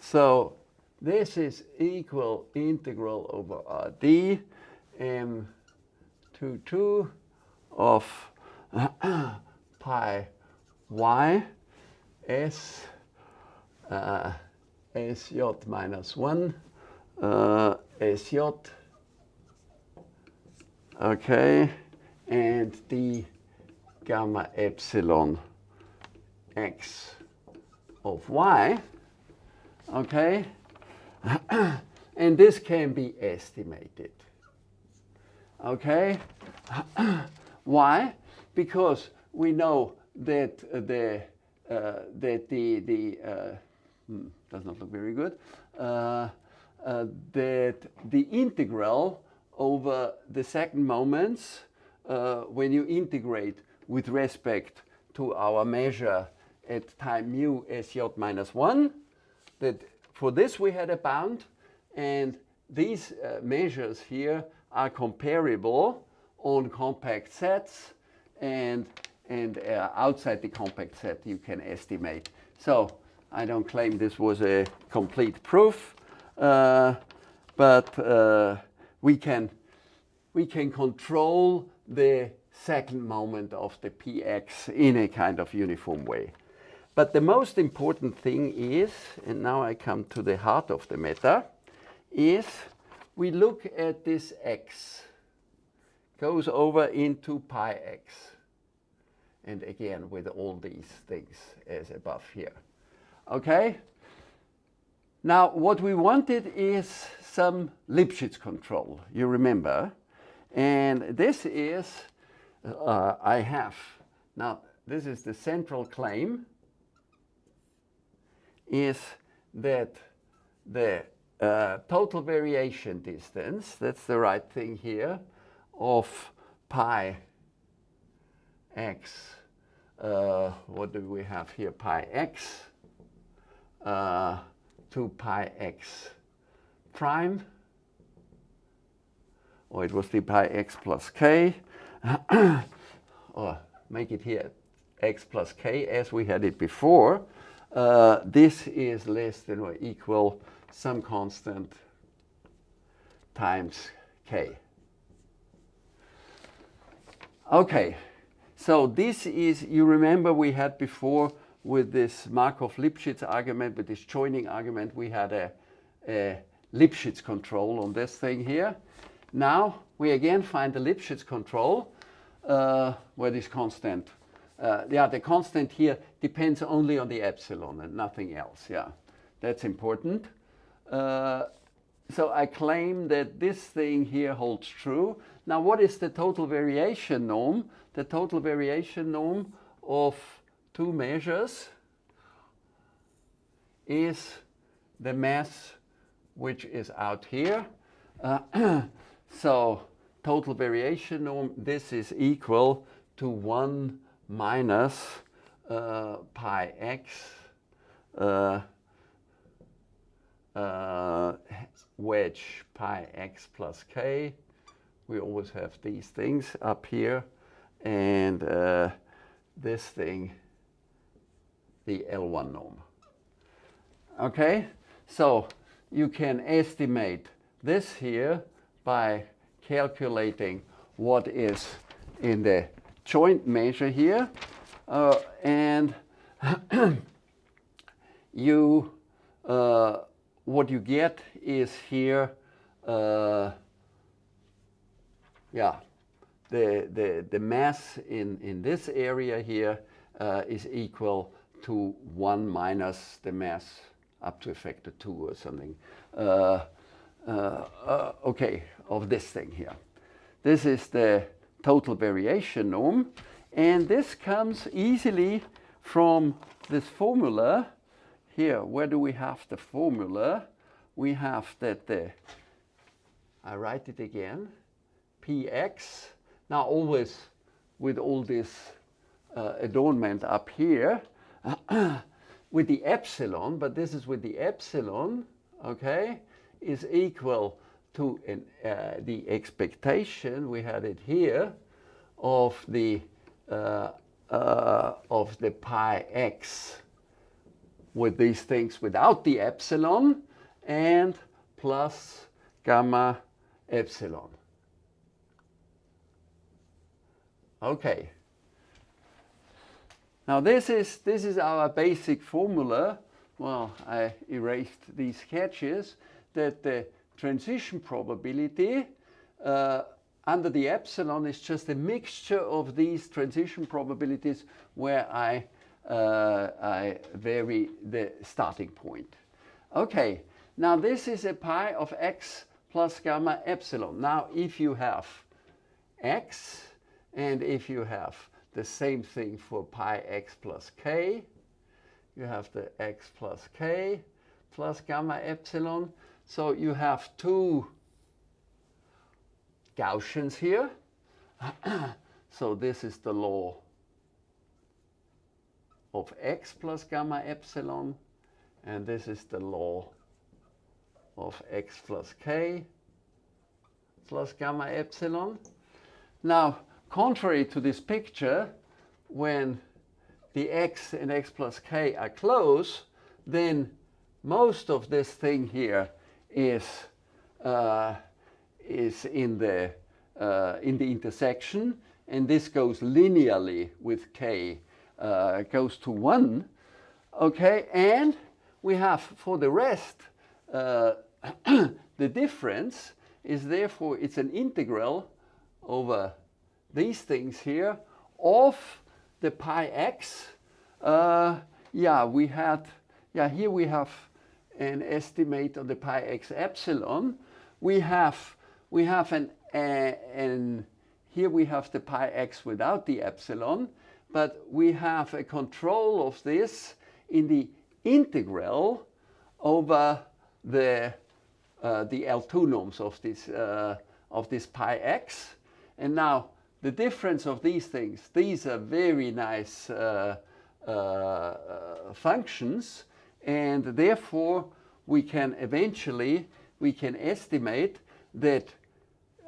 S1: So this is equal integral over RD m22 of pi y s uh, sj minus 1 uh, sj okay. And d gamma epsilon x of y okay? And this can be estimated okay? Why? Because we know that uh, the uh, that the the uh, hmm, does not look very good that the integral over the second moments when you integrate with respect to our measure at time mu sj minus 1 that for this we had a bound and these uh, measures here are comparable on compact sets and and uh, outside the compact set you can estimate. So I don't claim this was a complete proof, uh, but uh, we can we can control the second moment of the px in a kind of uniform way. But the most important thing is, and now I come to the heart of the matter, is we look at this x goes over into pi x and again with all these things as above here. Okay? Now what we wanted is some Lipschitz control, you remember. And this is, uh, I have, now this is the central claim, is that the uh, total variation distance, that's the right thing here, of pi x uh, what do we have here? Pi x uh, to pi x prime, or it was the pi x plus k, or make it here x plus k as we had it before. Uh, this is less than or equal some constant times k. Okay, so this is, you remember we had before with this Markov-Lipschitz argument, with this joining argument, we had a, a Lipschitz control on this thing here. Now we again find the Lipschitz control uh, where this constant, uh, yeah, the constant here depends only on the epsilon and nothing else, yeah. That's important. Uh, so I claim that this thing here holds true. Now what is the total variation norm? The total variation norm of two measures is the mass which is out here. Uh, so total variation norm, this is equal to 1 minus uh, pi x uh, uh, wedge pi x plus k. We always have these things up here. And uh, this thing, the L1 norm. Okay, so you can estimate this here by calculating what is in the joint measure here. Uh, and you, uh, what you get is here, uh, yeah, the, the, the mass in, in this area here uh, is equal to 1 minus the mass up to a factor 2 or something. Uh, uh, okay, of this thing here. This is the total variation norm. And this comes easily from this formula here. Where do we have the formula? We have that the, I write it again, px. Now always with all this uh, adornment up here, with the epsilon, but this is with the epsilon, okay, is equal to an, uh, the expectation, we had it here, of the, uh, uh, of the pi x with these things without the epsilon and plus gamma epsilon. Okay. Now this is, this is our basic formula. Well, I erased these sketches that the transition probability uh, under the epsilon is just a mixture of these transition probabilities where I, uh, I vary the starting point. Okay, now this is a pi of x plus gamma epsilon. Now if you have x and if you have the same thing for pi x plus k. You have the x plus k plus gamma epsilon. So you have two Gaussians here. so this is the law of x plus gamma epsilon. And this is the law of x plus k plus gamma epsilon. Now, contrary to this picture, when the x and x plus k are close, then most of this thing here is, uh, is in, the, uh, in the intersection, and this goes linearly with k, uh, goes to 1. Okay, and we have for the rest, uh, the difference is therefore, it's an integral over these things here of the pi x. Uh, yeah, we had, yeah, here we have an estimate of the pi x epsilon. We have, we have an, uh, here we have the pi x without the epsilon, but we have a control of this in the integral over the, uh, the L2 norms of this, uh, of this pi x. And now the difference of these things, these are very nice uh, uh, functions and therefore we can eventually, we can estimate that,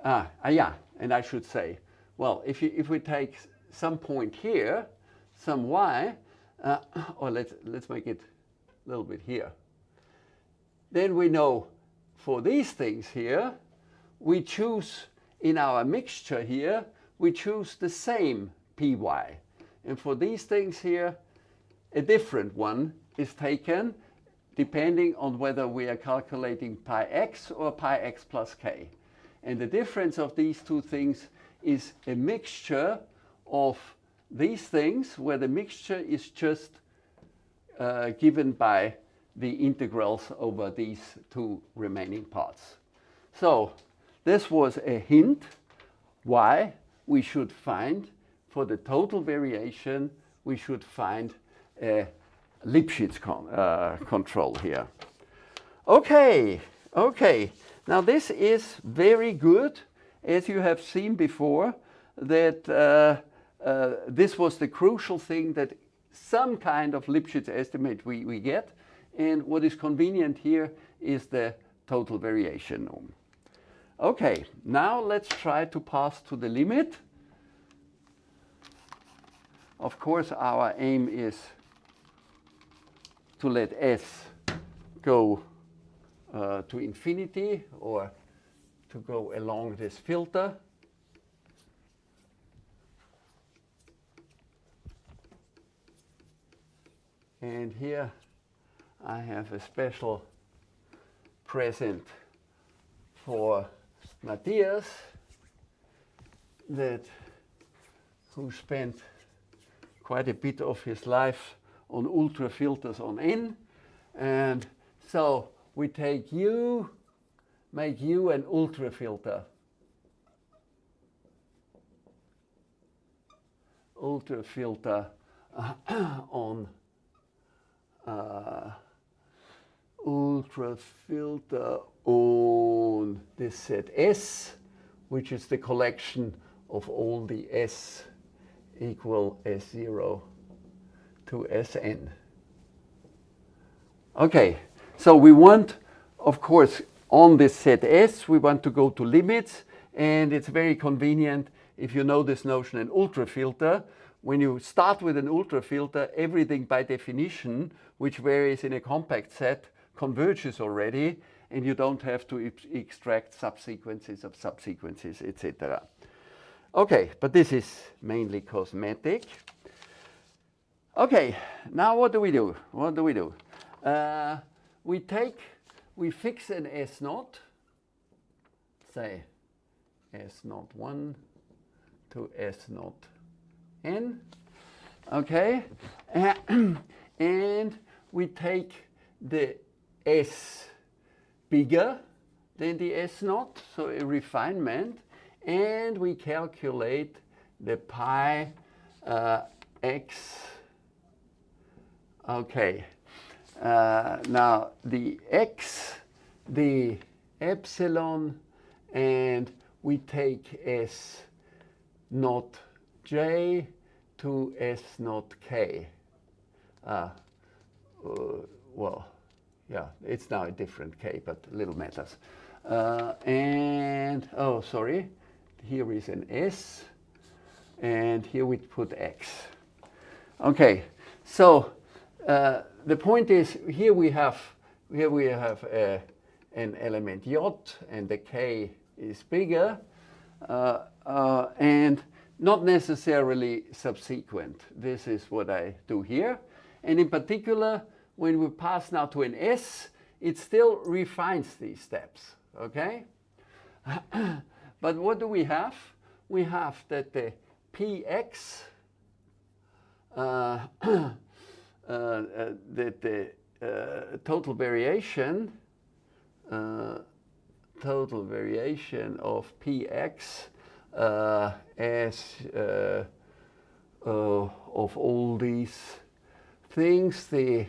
S1: ah, ah yeah, and I should say, well, if, you, if we take some point here, some y, uh, or let's, let's make it a little bit here, then we know for these things here, we choose in our mixture here, we choose the same py. And for these things here, a different one is taken depending on whether we are calculating pi x or pi x plus k. And the difference of these two things is a mixture of these things where the mixture is just uh, given by the integrals over these two remaining parts. So this was a hint why we should find, for the total variation, we should find a Lipschitz con uh, control here. Okay, okay. Now this is very good, as you have seen before, that uh, uh, this was the crucial thing that some kind of Lipschitz estimate we, we get. And what is convenient here is the total variation norm. Okay, now let's try to pass to the limit. Of course, our aim is to let S go uh, to infinity or to go along this filter. And here I have a special present for Matthias that who spent quite a bit of his life on ultra filters on N. And so we take U, make U an ultra filter. Ultra filter on uh, ultra filter on this set S, which is the collection of all the S equal S0 to Sn. Okay, so we want, of course, on this set S, we want to go to limits, and it's very convenient if you know this notion in ultrafilter. When you start with an ultrafilter, everything by definition, which varies in a compact set, converges already, and you don't have to extract subsequences of subsequences, etc. Okay, but this is mainly cosmetic. Okay, now what do we do? What do we do? Uh, we take, we fix an S naught, say S naught 1 to S naught n, okay? and we take the S bigger than the S naught, so a refinement, and we calculate the pi uh, x. Okay, uh, now the x, the epsilon, and we take S not j to S not k. Uh, uh, well, yeah, it's now a different k, but little matters. Uh, and, oh, sorry, here is an S, and here we put X. Okay, so uh, the point is here we have here we have a, an element j, and the k is bigger, uh, uh, and not necessarily subsequent. This is what I do here. And in particular, when we pass now to an S, it still refines these steps, okay? but what do we have? We have that the px, uh, uh, uh, that the uh, total variation, uh, total variation of px uh, as of all these things, the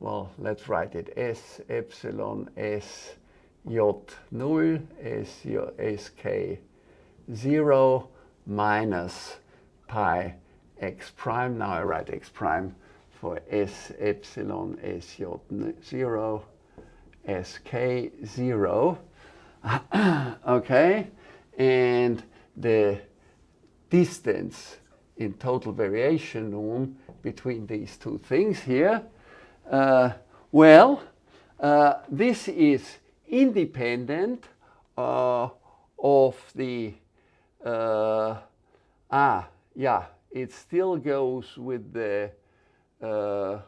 S1: well, let's write it S epsilon S j null S, sk 0 minus pi x prime. Now I write x prime for S epsilon S j 0 sk 0. okay, and the distance in total variation norm between these two things here uh, well, uh, this is independent uh, of the, uh, ah, yeah, it still goes with the, uh,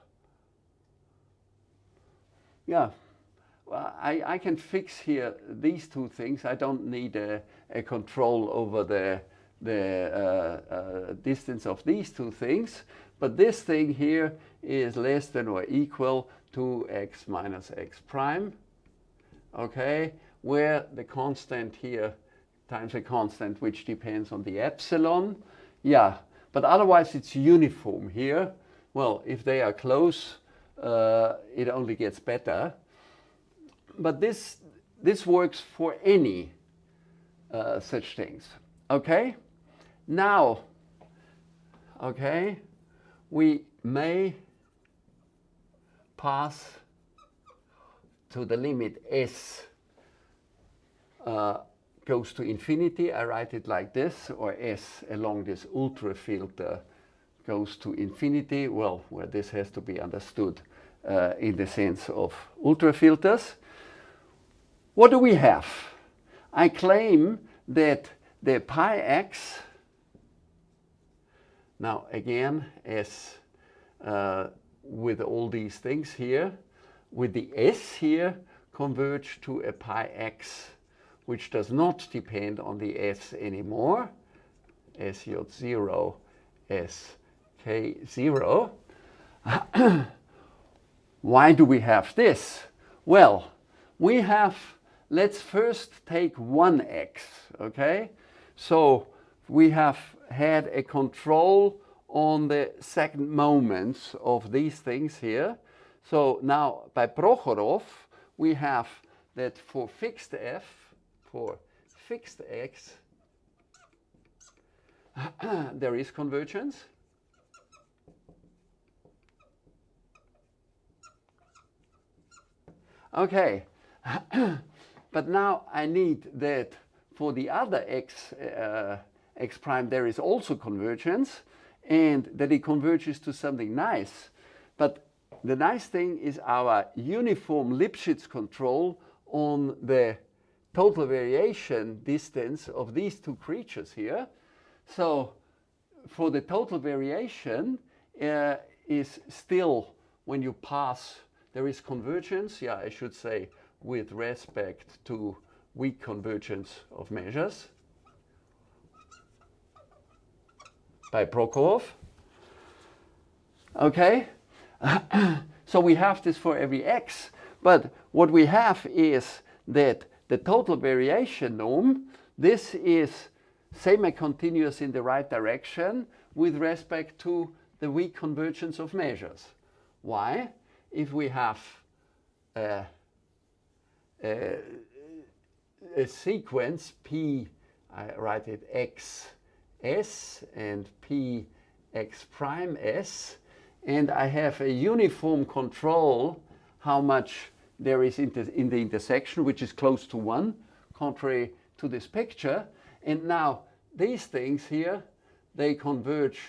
S1: yeah, well, I, I can fix here these two things. I don't need a, a control over the, the uh, uh, distance of these two things. But this thing here is less than or equal to x minus x prime, okay, where the constant here times a constant which depends on the epsilon. Yeah, but otherwise it's uniform here. Well, if they are close, uh, it only gets better. But this, this works for any uh, such things. Okay? Now, okay, we may pass to the limit s uh, goes to infinity. I write it like this, or s along this ultra filter goes to infinity. Well, where this has to be understood uh, in the sense of ultrafilters. What do we have? I claim that the pi x, now again, as uh, with all these things here, with the s here, converge to a pi x, which does not depend on the s anymore, sj0, sk0. Why do we have this? Well, we have, let's first take 1x, okay? So we have had a control on the second moments of these things here. So now by Prokhorov, we have that for fixed f, for fixed x, there is convergence. Okay, but now I need that for the other x, uh, x prime there is also convergence and that it converges to something nice. But the nice thing is our uniform Lipschitz control on the total variation distance of these two creatures here. So for the total variation uh, is still when you pass, there is convergence, yeah, I should say with respect to weak convergence of measures by Prokhorov. Okay, so we have this for every x, but what we have is that the total variation norm, this is semi-continuous in the right direction with respect to the weak convergence of measures. Why? If we have a, a, a sequence p, I write it x s and p x prime s, and I have a uniform control how much there is in the, in the intersection, which is close to 1, contrary to this picture. And now these things here, they converge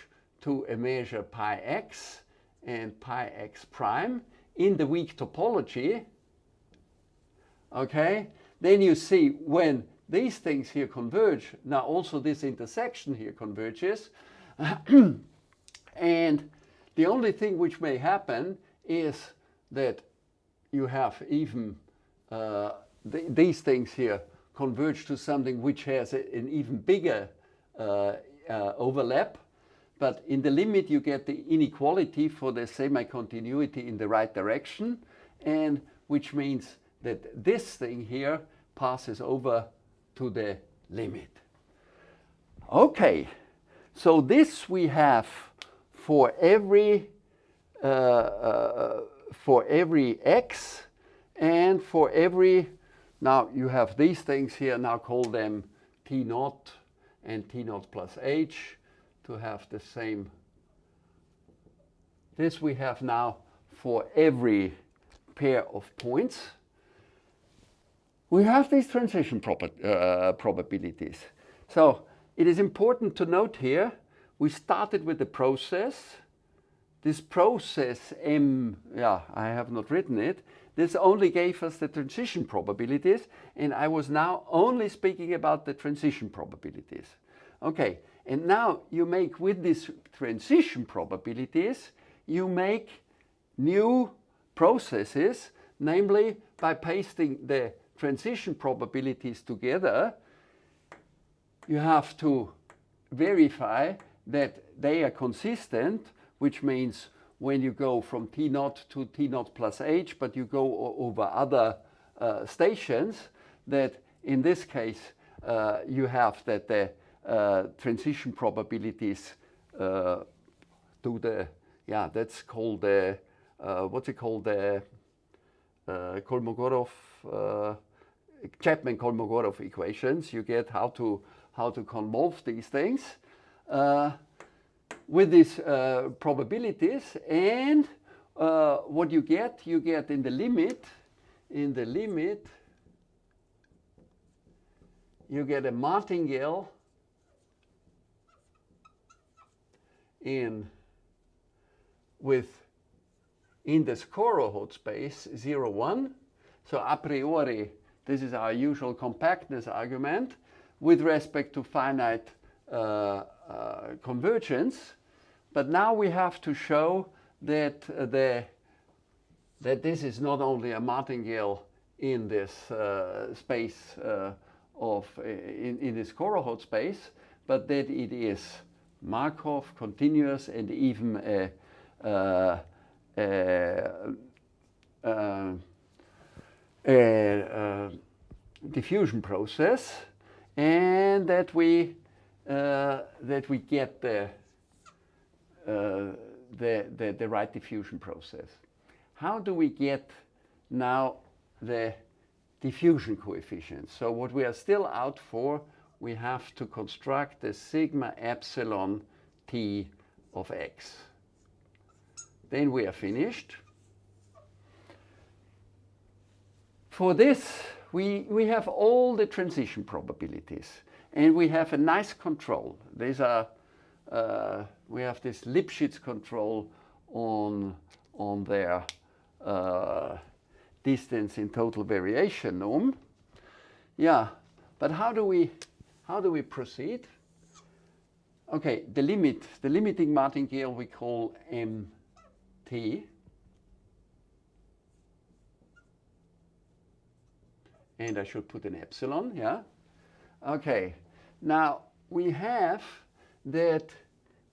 S1: to a measure pi x and pi x prime in the weak topology. Okay, then you see when these things here converge, now also this intersection here converges. and the only thing which may happen is that you have even uh, th these things here converge to something which has a, an even bigger uh, uh, overlap. But in the limit, you get the inequality for the semi-continuity in the right direction, and which means that this thing here passes over to the limit. Okay, so this we have for every uh, uh, for every x and for every now you have these things here now call them t naught and t naught plus h to have the same this we have now for every pair of points we have these transition uh, probabilities. So it is important to note here, we started with the process. This process M, yeah, I have not written it. This only gave us the transition probabilities, and I was now only speaking about the transition probabilities. Okay, and now you make with these transition probabilities, you make new processes, namely by pasting the transition probabilities together, you have to verify that they are consistent, which means when you go from T naught to T naught plus H, but you go over other uh, stations, that in this case, uh, you have that the transition probabilities uh, to the, yeah, that's called the, uh, what's it called, the uh, Kolmogorov, Chapman-Kolmogorov equations. You get how to, how to convolve these things with these uh, probabilities and uh, what you get, you get in the limit, in the limit, you get a martingale in with in the Skorohod space 0, 1. So a priori, this is our usual compactness argument with respect to finite uh, uh, convergence. But now we have to show that, uh, the, that this is not only a martingale in this uh, space uh, of, in, in this Skorohod space, but that it is Markov, continuous, and even a, a, a, a diffusion process, and that we uh, that we get the uh, the, the, the right diffusion process. How do we get now the diffusion coefficient? So what we are still out for, we have to construct the sigma epsilon t of x. Then we are finished. For this, we, we have all the transition probabilities. And we have a nice control. These are uh, we have this Lipschitz control on, on their uh, distance in total variation norm. Yeah, but how do we, how do we proceed? Okay, the limit, the limiting martingale we call MT. And I should put an epsilon, yeah? Okay, now we have that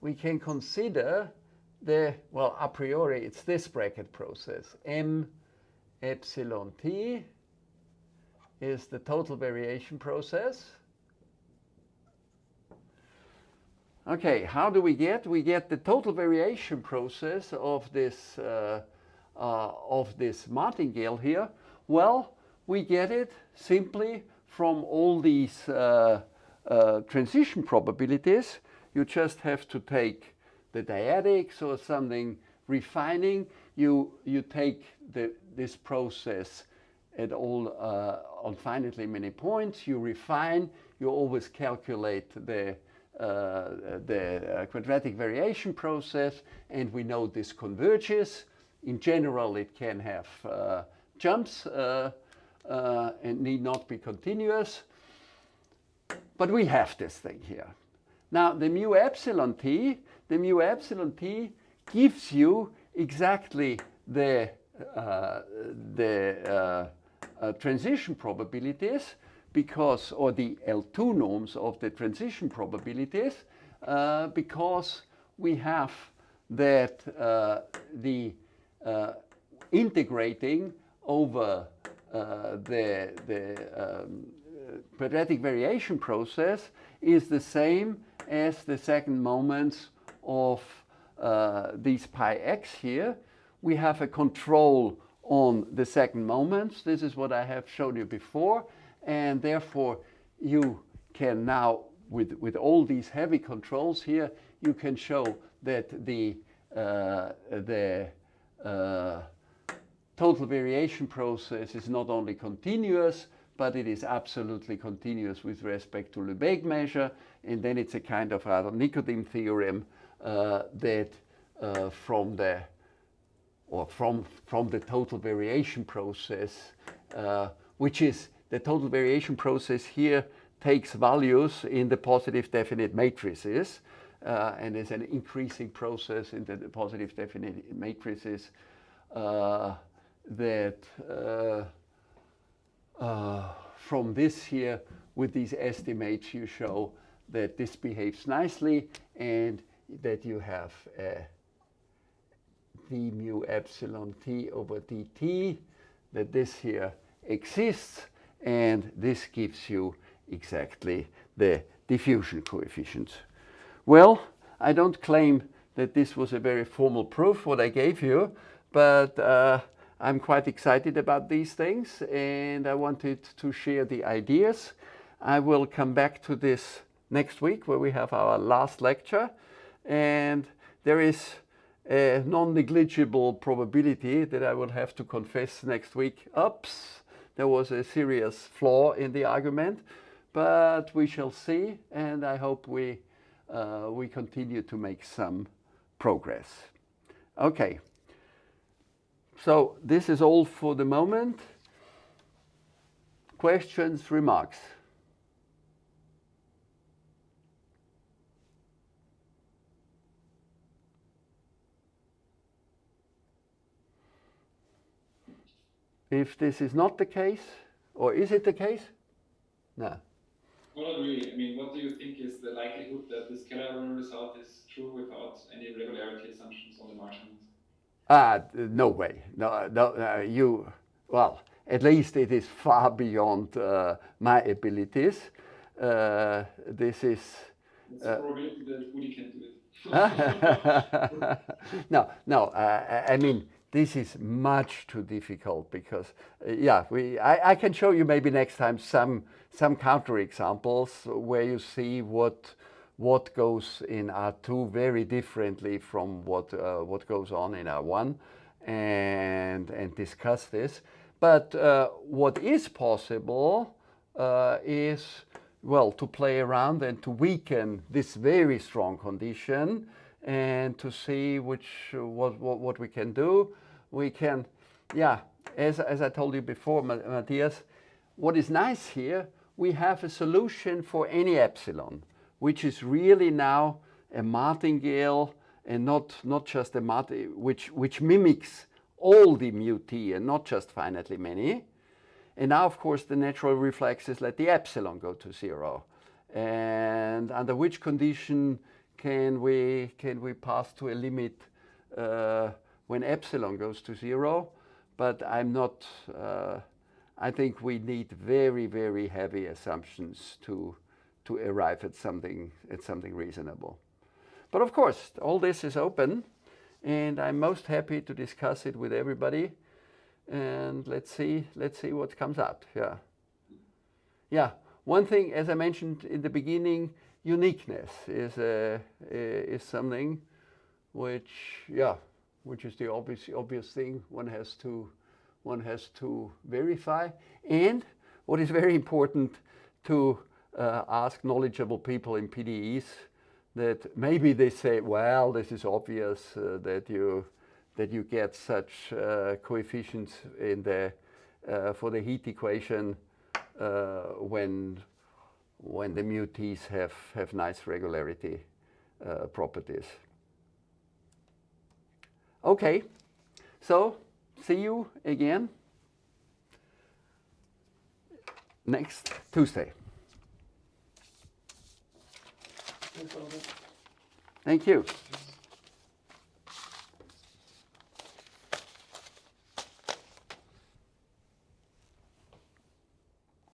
S1: we can consider the, well, a priori, it's this bracket process. M epsilon t is the total variation process. Okay, how do we get? We get the total variation process of this, uh, uh, of this martingale here. Well, we get it simply from all these uh, uh transition probabilities you just have to take the dyadics or something refining. You, you take the, this process at all uh, on finitely many points. You refine. You always calculate the the uh, quadratic variation process, and we know this converges. In general, it can have uh, jumps uh, uh, and need not be continuous. But we have this thing here. Now, the mu epsilon t, the mu epsilon t gives you exactly the, uh, the uh, uh, transition probabilities because, or the L2 norms of the transition probabilities, uh, because we have that uh, the uh, integrating over the, the um, quadratic variation process is the same as the second moments of uh, these pi x here. We have a control on the second moments. This is what I have shown you before. And therefore, you can now, with, with all these heavy controls here, you can show that the, uh, the uh, total variation process is not only continuous, but it is absolutely continuous with respect to Lebesgue measure. And then it's a kind of Radon-Nikodym theorem uh, that uh, from the or from, from the total variation process, uh, which is the total variation process here takes values in the positive definite matrices uh, and is an increasing process in the positive definite matrices uh, that uh, uh, from this here, with these estimates, you show that this behaves nicely and that you have d mu epsilon t over dt, that this here exists, and this gives you exactly the diffusion coefficient. Well, I don't claim that this was a very formal proof what I gave you, but uh, I'm quite excited about these things and I wanted to share the ideas. I will come back to this next week where we have our last lecture and there is a non-negligible probability that I will have to confess next week, oops, there was a serious flaw in the argument, but we shall see and I hope we, uh, we continue to make some progress. Okay, so this is all for the moment. Questions, remarks? If this is not the case, or is it the case? No.
S3: Well, not really. I mean, what do you think is the likelihood that this Kellerer result is true without any regularity assumptions on the margins?
S1: Ah, no way. No, no. Uh, you well, at least it is far beyond uh, my abilities. Uh, this is.
S3: It's a probability that Woody can do it.
S1: no, no. Uh, I mean, this is much too difficult because, uh, yeah, we. I, I can show you maybe next time some some counter examples where you see what what goes in R2 very differently from what uh, what goes on in R1, and and discuss this. But uh, what is possible uh, is well to play around and to weaken this very strong condition and to see which what what, what we can do. We can, yeah, as as I told you before, Matthias. What is nice here, we have a solution for any epsilon which is really now a martingale and not, not just a martingale, which, which mimics all the mu t and not just finitely many. And now, of course, the natural reflex is let the epsilon go to zero. And under which condition can we, can we pass to a limit uh, when epsilon goes to zero? But I'm not, uh, I think we need very, very heavy assumptions to, to arrive at something, at something reasonable. But of course, all this is open and I'm most happy to discuss it with everybody and let's see, let's see what comes out, yeah. Yeah, one thing, as I mentioned in the beginning, uniqueness is, uh, is something which, yeah, which is the obvious, obvious thing one has to, one has to verify. And what is very important to uh, ask knowledgeable people in PDEs that maybe they say, well, this is obvious uh, that you that you get such uh, coefficients in the uh, for the heat equation uh, when when the mu t's have have nice regularity uh, properties. Okay, so see you again next Tuesday. Thank you.